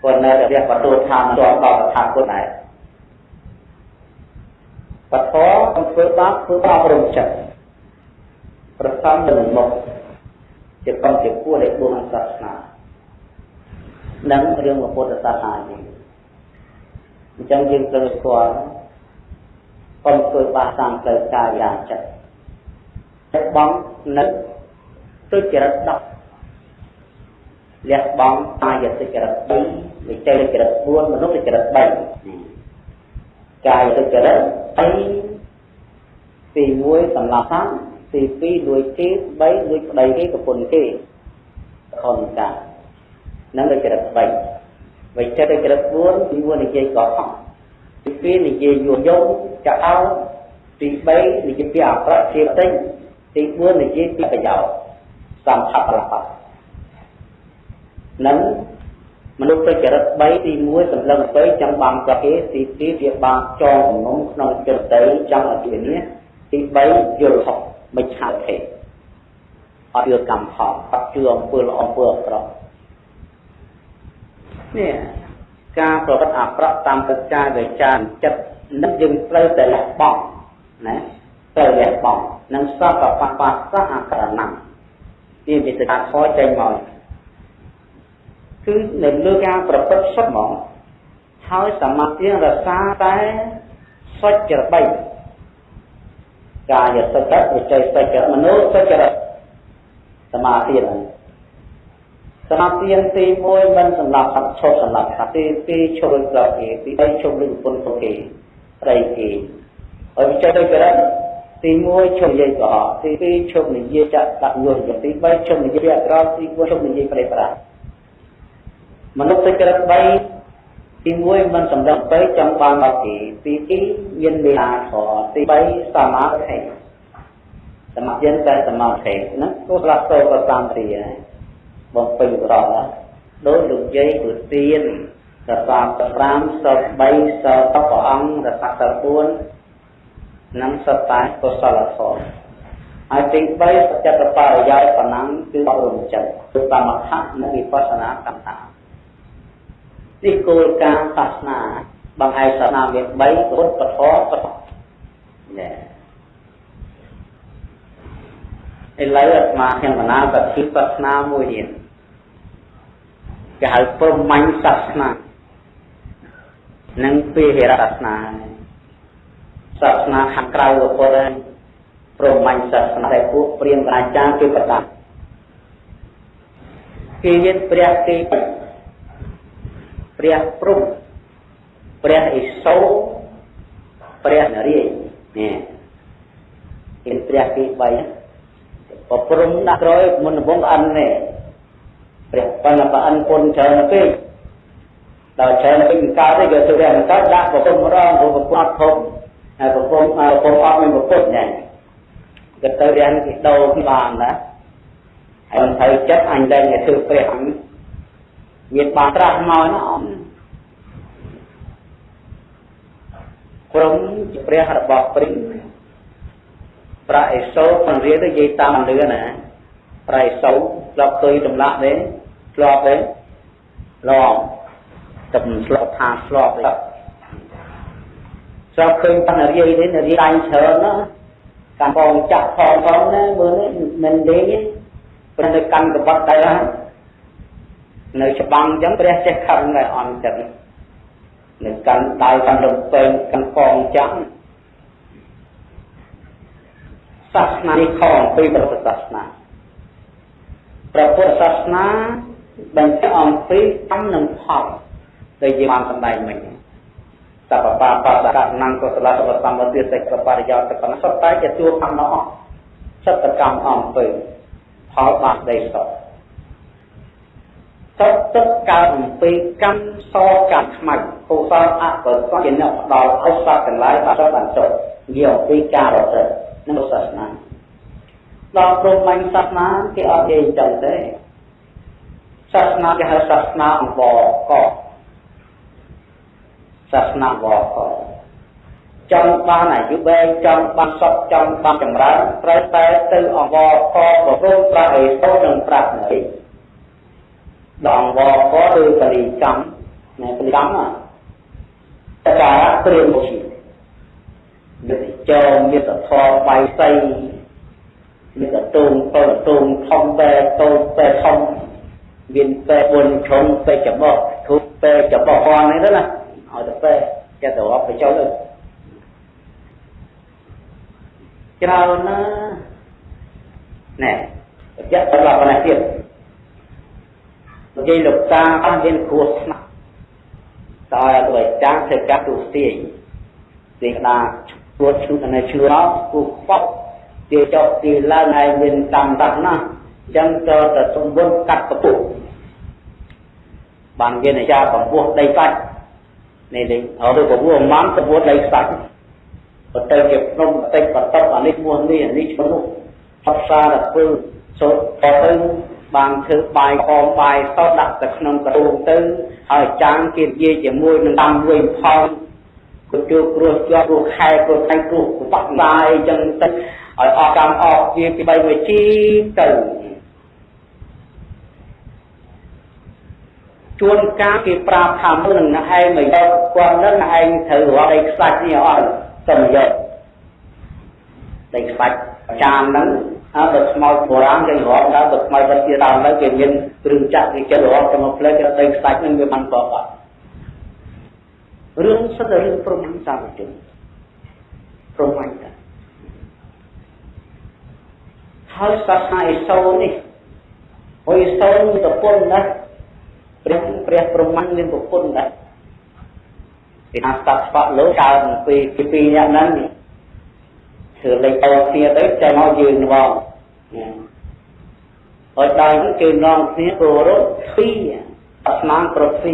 [SPEAKER 1] ក៏នៅតែរះបទូឋានជាប់ដល់ថាពុទ្ធដែរបធរធ្វើបាបធ្វើបាបរំចិត្តប្រសំនឹងមុខជាកំជាគួរនៃបុណ្យសាសនា និងរឿងពុទ្ធសាសនានេះអញ្ចឹងយើងត្រូវស្គាល់កុំធ្វើបាបតាមផ្លូវកាយយ៉ាងចិត្តតែបងនៅទុច្ចរិត10លះបង់កាយទុច្ចរិត2វិច័យទុច្ចរិត4មនុស្សទុច្ចរិត3កាយទុច្ចរិត3ទី1សម្រាប់តាមទី2លួចគេ3លួចប្តីគេប្រពន្ធគេខនតា នឹងទុច្ចរិត3វិចិត្រចរិត4ទី1និយាយកកហកទី2និយាយយួនយងចោលទី3និយាយពីអប្រតិទិញទី4និយាយពីប្រយោជន៍សំផបលបនឹងមនុស្សទុច្ចរិត3ទី1សម្លឹងទៅចង់បានប្រគេទី2វាបានចងជំនុំក្នុងចិត្តទៅចង់ឲ្យវានេះទី3យល់ហុកមិនឆាត់ទេអត់ជឿកម្មផលអត់ជឿអំពើល្អអំពើអាក្រក់ នេះការប្រព្រឹត្តអាក្រក់តាមកិច្ចការវិចារចិត្តនឹងយើងត្រូវតែលះបង់ណាត្រូវលះបង់នឹងសពបបាសៈអក្រណំនេះមានតែខចេញមកគឺនៅលើការប្រព្រឹត្តសុទ្ធហ្មងហើយសមាធិរក្សាតែសុចរិត3កាយសុចរិតវិច័យសុចរិតមនោសុចរិតសមាធិហ្នឹង សមាធិទី1មិនសម្រាប់សត្វឈប់សម្រាប់សត្វទី2ឈប់ដូចដល់គេទី3ឈប់ដូចពុនពួកគេស្រីគេហើយវិច័យសុចរិតទី1ឈប់និយាយកុហកទី2ឈប់និយាយចាក់ដាក់យល់ទី3ឈប់និយាយអក្រក់ទី4ឈប់និយាយប្រេះប្រាស់មនុស្សសុចរិត3ទី1មិនសម្រាប់ទៅចង់បានមកទីទី2មានមេត្តាធម៌ទី3សមាធិសមាធិតែសមាធិហ្នឹងគោលស្ទោប្រតាមរីហើយ បំពេញប្រកដោយលោកយាយគឺទៀនរសា5សត3សតព្រះអង្គរសាស4និងសតតែកុសលធម៌ហើយទី3សច្ចតបរិយាយប៉ុណ្ណឹងគឺបរិញ្ចិតគឺសមថៈនិងវិបស្សនាកម្មដ្ឋានេះគោលការណ៍សាសនាបង្ហាញសាសនាមាន3ពុទ្ធពធពធណែឥឡូវអាត្មាខ្ញុំបណ្ណាសទ្ធិសាសនាមួយទៀត គេហៅព្រហ្មញ្ញសាសនានិងពេហិរសាសនាសាសនាខាងក្រៅរបស់ពុទ្ធហើយព្រហ្មញ្ញសាសនាដែលពួកព្រាហ្មណ៍អាចារ្យគេបតាគេមានព្រះគេព្រះព្រំព្រះឥសូរព្រះនរាយនេះមានព្រះគេ3ប្រព្រំដាក់ក្រោយមុនដំបងអិននេះ ព្រះបណ្ឌបអិនពុនច្រើនពេកដល់ច្រើនពេកកើតទេក៏ទៅព្រះកើតដាក់ប្រព្រំរងព្រោះប្រព្រំធំហើយប្រព្រំប្រព្រំអត់មានប្រពុតណែក៏ទៅរៀនគេដោបានណាហើយត្រូវចិត្តអញលែងឲ្យធ្វើព្រះអញមានបានត្រាស់មកណាអត់ព្រមជាព្រះរបស់ព្រិញប្រាអេសូបង្រៀនទៅនិយាយតាមលឿនណាប្រាអេសូធ្លាប់ឃើញចម្លាក់ទេ ធ្លាប់ទេឡងទឹកស្លប់ថាស្លប់ទេស្រាប់ឃើញតានរាយទេនរាយដាញ់ច្រើនណាកំពងចាក់ផងផងណាមើលនេះមិនលេងទេព្រោះនៅកាន់កបត់ទៅហើយនៅច្បាំងអញ្ចឹងព្រះចេះខឹងតែអន់ចិត្តនៅកាន់ដៃកាន់លំពេងកាន់កងចាំសាសនានេះខំពីព្រះពុទ្ធសាសនាព្រះពុទ្ធសាសនា បញ្ជាក់អំពីកម្មនិងផលដែលយើងបានសម្ដែងមិញសពបាបបដកណង្កុសលសវសម្បត្តិសេចក្ដីបរិយោគប៉ុណ្ណោះសុទ្ធតែជាជួកម្មនោះសត្វកម្មអំពើផលបាបដីសតទឹកទឹកកើតអំពីកម្មសកម្មខ្មៅកុសលអកុសលជាអ្នកផ្ដល់ឲ្យសត្វទាំងឡាយបានបានចុះនិយាយអំពីការរត់ទៅនឹងសាសនាដល់ព្រមញ្ញសាសនាគេអត់និយាយចឹងទេ សាសនាគេហៅសាសនាអង្វរកសាសនាវកចង់បានអាយុវែងចង់បានសុខចង់បានចម្រើនត្រូវតែទៅអង្វរកប្រព្រឹត្តប្រាក់ឲ្យសូននិងប្រាក់នេះដល់វកឬបរិចំណែបរិចំតការព្រៀងមុខនិតិចោមេតធរបៃសីមានតទូងតូនទូងធំបែតូចបែធំ មានបែបុនឈុំបែច្បោះធុបបែច្បោះផងនេះទៅណាឲ្យទៅបែចេះទៅរាប់ទៅចូលទៅច្រើនណាណែបញ្ជាក់សម្រាប់ប៉ុណ្ណេះទៀតនិយាយលោកតាអត់មានគ្រោះថ្នាក់តើឲ្យចាស់ធ្វើកាត់ទូស្ទាយទីក្តាពួតឈឺនៅឈឺអត់គូខ្វក់ទីចុះទីឡើងហើយមានកម្មតាស់ ណាអញ្ចឹងទៅតែសំបុនកាត់កពុះបានមានអាចារ្យកម្ពស់ដីកាច់នេះនេះអត់ទៅកម្ពស់ម៉ាំកម្ពស់ដីកាច់បើទៅជាភ្នំបន្តិចបន្ទប់អានេះមួយនេះអានេះឈ្មោះនោះផុតសារដល់ធ្វើសូត្រទៅបានធ្វើបាយខំបាយសតដាក់ទៅក្នុងករូងទៅហើយចាំងគេនិយាយជាមួយនឹងតាមវិញផលក៏ជួបគ្រោះជាប់គ្រោះខែគ្រោះថៃគ្រោះបាក់បាយអញ្ចឹងទៅឲ្យអស់កម្មអស់ជាពីបីមួយជីទៅ ជួនកាលគេប្រាប់ថាមុននឹងឯងមកយកគាត់នឹងឯងត្រូវរកដីខ្សាច់នេះអត់ទៅយកដីខ្សាច់ចានហ្នឹងអើបើខ្មោចបុរាណគេរកដល់បើខ្មោចវិទ្យាដើមទៅគេមានគ្រឿងចាក់គេចិត្តរកទៅមកផ្លេចដីខ្សាច់ហ្នឹងវាមិនប្រកបរឿងសិតតែរឿងព្រមសាមជនព្រមតែហើយសាសនាអេសូននេះអ៊ុយសូនមានប្រពន្ធណាស់ ព្រះព្រះព្រហ្មញ្ញមានប្រពន្ធណាស់គេថាស្តាប់ស្បាក់លើកើតពីពីពីអ្នកហ្នឹងធ្វើលេខតគ្នាទៅចាំមកយើងងហើយដល់នេះគេនាំគ្នាគោរពពីអាស្មានប្រពី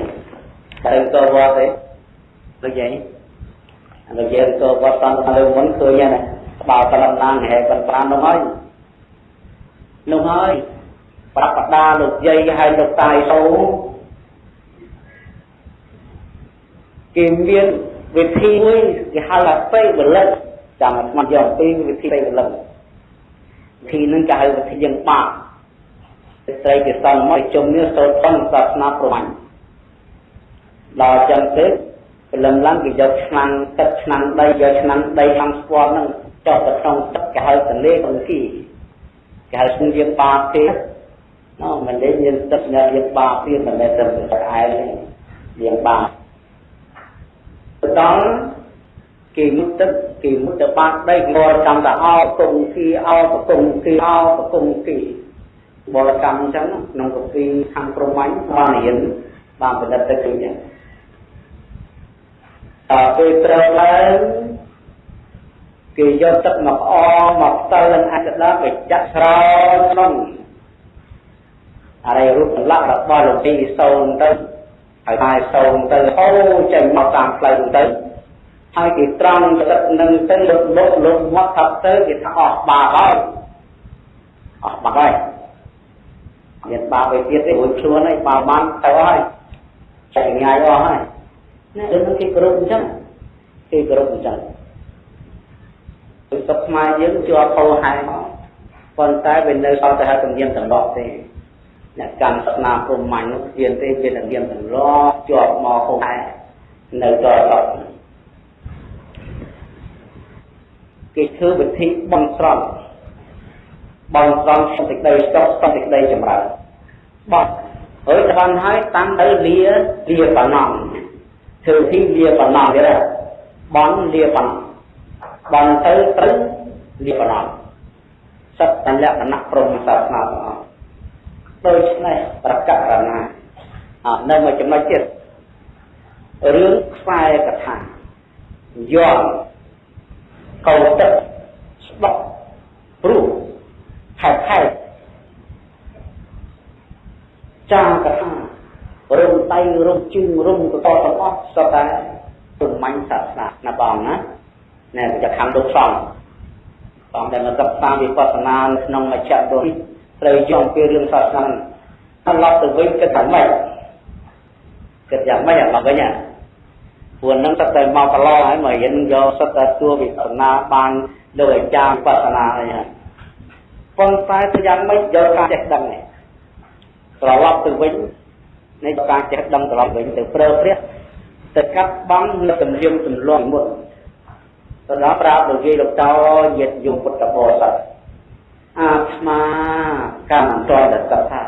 [SPEAKER 1] ទៅទៅវត្តទេដូចយ៉ាងនេះយើងទៅវត្តតាមលើមុនឃើញណាបើប៉ុណ្ណាហេប៉ុណ្ណានោះហើយនោះហើយប្រាប់បដាលោកយាយហើយលោកតាយសូ គេមានវិធីមួយគេហៅថាពេវលិកចាំស្មាត់យកពីវិធីពេវលិកវិធីនឹងគេហៅវិធីយើងបាក់ស្ត្រីគេសង់មកជុំនេះសូត្រផងសាសនាប្រមាញ់ដល់ចឹងទៅព្រលឹមឡើងគេយកឆ្នាំងទឹកឆ្នាំងដីយកឆ្នាំងដីខាងស្ពាន់ហ្នឹងចុះទៅក្នុងទឹកគេហៅទន្លេអង្គីគេហៅស្ងៀមបាទេណោមិនលេងយើងទឹកញ៉ាំយើងបាទៀតមិនមែនទឹកឯងយើងបា ដល់គេមុតទឹកគេមុតទៅបាត់ដីងរកម្មទៅអោគុំគីអោប្រគុំគីអោប្រគុំគីបរកម្មអញ្ចឹងក្នុងកពីខាងព្រំមាញ់បានរៀនបានផលិតទៅគឺអញ្ចឹងតើពេលត្រូវឡើងគេយកទឹកមកអមកផ្ទាល់នឹងអាចដាទៅចាក់ស្រោចក្នុងអរិយរូបលក្ខរបស់លោកទីសូនទៅ ហើយហើយសូនទៅហូរចេញមកតាមផ្លូវទៅហើយគេត្រង់ទឹកនឹងទៅលុបលុបលុបមកថាទៅគេថាអស់បាបហើយអស់បាបហើយមានបាបឯទៀតទេរួចខ្លួនហើយបាបបានទៅហើយចែកងាយអស់ហើយណាដូចគេគ្រប់អញ្ចឹងគេគ្រប់អញ្ចឹងគឺសុខខ្មែរយើងជាប់ហោហែប៉ុន្តែវានៅសល់តែហៅទំនៀមទម្លាប់ទេ អ្នកកម្មសាសនាព្រហ្មញ្ញនោះគ្មានទេវាទំនៀមទម្លាប់ជាប់មកហោហែនៅតដល់គេធ្វើវិធីបងស្រន់បងស្រន់សន្តិក្តីចុះសន្តិក្តីចម្រើនបោះហើយបានហើយតាំងទៅលាលាបណ្ណងធ្វើវិធីលាបណ្ណងទៀតបងលាបណ្ណងបងទៅត្រូវលាបណ្ណងសត្វតលក្ខណៈព្រមសាសនាទាំងអស់ ដូច្នេះប្រកាសណាអត់នៅមួយចំណុចទៀតរឿងខ្សែកថាយល់កោទឹកស្បក់ព្រោះខែខែចាកថារំដៃរំជើងរំកតទាំងអស់សុទ្ធតែព្រមាញ់សាសនាណាបងណាណែจะខំលោកសំបងដែលមកសិក្សាវិបស្សនាក្នុងមជ្ឈបុរី ត្រូវយកពីរឿងសាសនាត្រឡប់ទៅវិញគិតថាម៉េចគិតយ៉ាងម៉េចអាបងវិញព្រោះនឹងតែមកកន្លងហើយមករៀនយកសិតតែទួវិបស្សនាបានដោយអាចារ្យវិបស្សនាអីហើយប៉ុន្តែទៅយ៉ាងម៉េចយកការចេះដឹងនេះត្រឡប់ទៅវិញនៃការចេះដឹងត្រឡប់វិញទៅប្រើប្រាស់ទៅកាត់បងនៅទំនៀមទម្លាប់មុនទៅដល់ប្រាប់លោកយាយលោកតញាតយមពុទ្ធបរិស័ទ អាត្មាកម្មតរតថា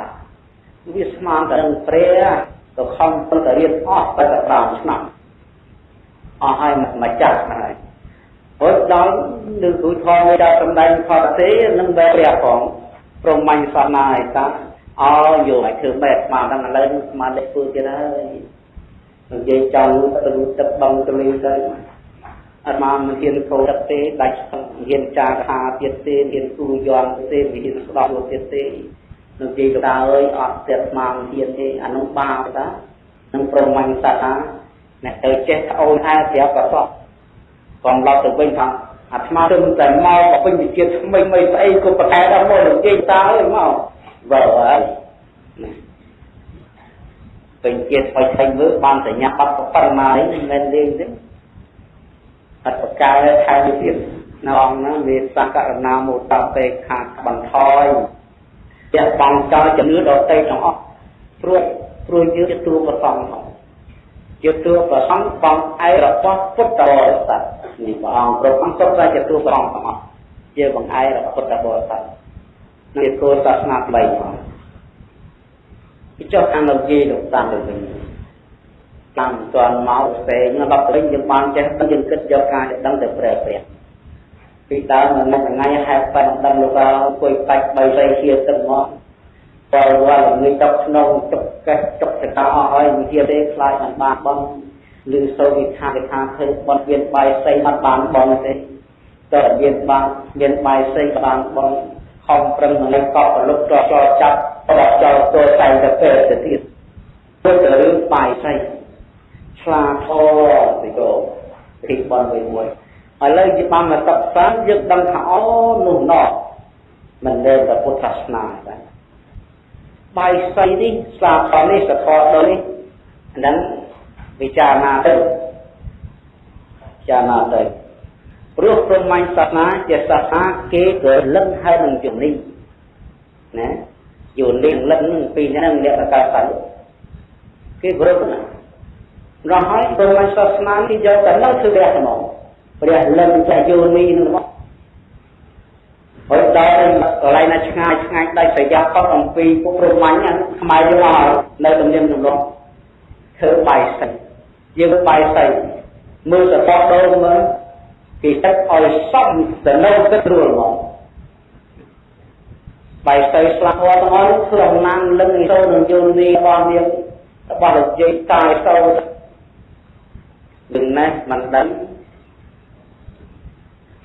[SPEAKER 1] វាស្មានតែនឹងព្រះទៅខំទៅរៀនអស់តែ5ឆ្នាំអស់ហើយមកចាស់ហើយហើយដល់នៅគូធម៌មួយដល់សំដែងខតទេនឹងបែរព្រះផងព្រមញ្ញសាសនាឯតាអោយកឲ្យធ្វើបែបស្មានដល់ឥឡូវស្មានលេខធ្វើទៀតហើយនិយាយចង់ទៅទឹកបងទៅលេងទៅ អត់មកមិនហ៊ានកោទឹកទេដាច់ហ៊ានចាថាទៀតទេហ៊ានគូយន់ទេមិនហ៊ានស្ដោះទៀតទេនឹងនិយាយទៅដើអើយអត់ទៀតស្មានហ៊ានទេអានោះបាបតានឹងប្រមាញ់សត្វថាអ្នកទៅចេះត្អូនហែប្រាប់ក៏សោះកំឡប់ទៅវិញថាអាត្មាទៅតែមកក៏ពេញវិជាថ្មីមិនស្អីក៏ប្រកែដល់មកនិយាយតើអើយមកបើហើយពេញជាថ្មីថ្មីមើលបានសញ្ញាបត្រប៉ុណ្ណានេះមិនមែនលេងទេ អត់ប្រកែថែមទៀតនៅអង្គហ្នឹងវាសក្ករណាមោតពេខាបន្ថយជាបងចោលជំនឿដតេទាំងអស់ព្រោះព្រោះយើងជាតួប្រសងផងជាតួប្រសងបងឯរបស់ពុទ្ធបរិស័ទនេះព្រះអង្គគ្រប់អង្គសុទ្ធតែជាតួប្រសងទាំងអស់ជាបងឯរបស់ពុទ្ធបរិស័ទនេះគោលសាសនាថ្មីផងពីចុះខាងលោកយាយលោកតាមទៅវិញ តាមទាន់មកផ្សេងដល់ទៅវិញយើងបានចេះយើងគិតយកការដឹងទៅព្រះព្រះពីដើមមកថ្ងៃហេតុប៉ុណ្ណឹងលោកអង្គុយបាច់បីស្អីជាទឹកមកបើវល់ងើយទឹកក្នុងទុកកេះទុកចតាអស់ហើយវិជាទេខ្លាចមិនបានបងឬសូវិថាវិថាធ្វើបន់មានបាយស្អីមិនបានបងទេតើមានបានមានបាយស្អីបានបងខំប្រឹងនឹងកប់ប្រលុបចោចចាប់បដចោលទោតែទៅពេលទៅទៀតទៅរឿងបាយស្អី ឆ្លាធរទៅទីបនវិញមួយឥឡូវជាបានមកសិក្សាយើងដឹងថាអូនោះណោះមិនមែនតែពុទ្ធសាសនាទេបាយសៃនេះសាខនេះសខដល់នេះហ្នឹងវិចារណាទៅពិចារណាទៅព្រោះព្រហ្មញ្ញសាសនាជាសាសនាគេក៏លឹងហើយនឹងជំនីណាយូរលៀងលឹងពីហ្នឹងអ្នកកកើតទៅគេគ្រប់ណា រហហើយព្រហ្មញ្ញសាសនាគេយកតែនឹងធ្វើរះហ្មងព្រះលឹងចាយោនីនឹងមកហើយដល់កន្លែងណាឆ្ងាយឆ្ងាយដាច់ប្រយ័ត្នផុតអំពីពុកព្រមាញ់ខ្មែរយើងមកនៅទំនៀមទម្លាប់ធ្វើបាយសៃយើងបាយសៃមើលសតដូរមើលគេទឹកឲ្យសំទៅនៅទឹករួលមកបាយសៃស្លាប់ហត់ទាំងអស់ក្នុងណាំលឹងចូលនឹងយោនីរបស់នាងរបស់លោកយាយតាយចូល នឹងណេះមិនដឹង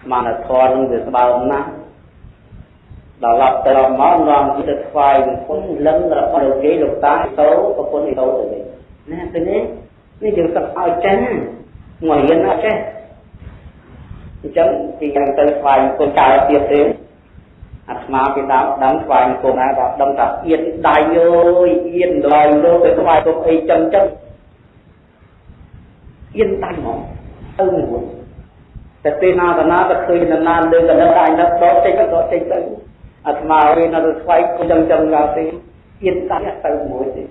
[SPEAKER 1] ស្មានធម៌នឹងវាស្បើមណាស់ដល់ឡប់ទៅមកនាំទៅថ្វាយគុណលឹងរបស់លោកយាយលោកតាតោប្រពន្ធទៅទៅវិញណាទៅនេះនេះយើងសឹកឲ្យចេះមករៀនអត់ចេះអញ្ចឹងពីយ៉ាងទៅថ្វាយគុណតើទៀតទេអាត្មាពីដើមដឹងថ្វាយគុណណាដល់ដឹងថាអៀនដៃអើយអៀនឡើយលោកទៅថ្វាយគុណអីចឹងចឹង អៀនដៃហ្មងទៅមួយតែពេលណាកណាទៅឃើញដំណើរលើកណ្ដឹងដៃនៅដកចេញទៅដកចេញទៅអាត្មាវិញនៅស្វែងគុំចឹងចឹងដល់ទីទៀតតាទៅមួយទេ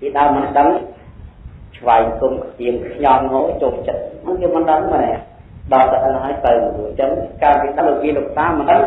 [SPEAKER 1] ពីដើមមិនដឹងស្វែងគុំទៀងខ្ញុំមកចូលចិត្តហ្នឹងវាមិនដឹងមែនដល់តែហ្នឹងហើយទៅអញ្ចឹងការវិតាលោកវាលោកតាមិនដឹង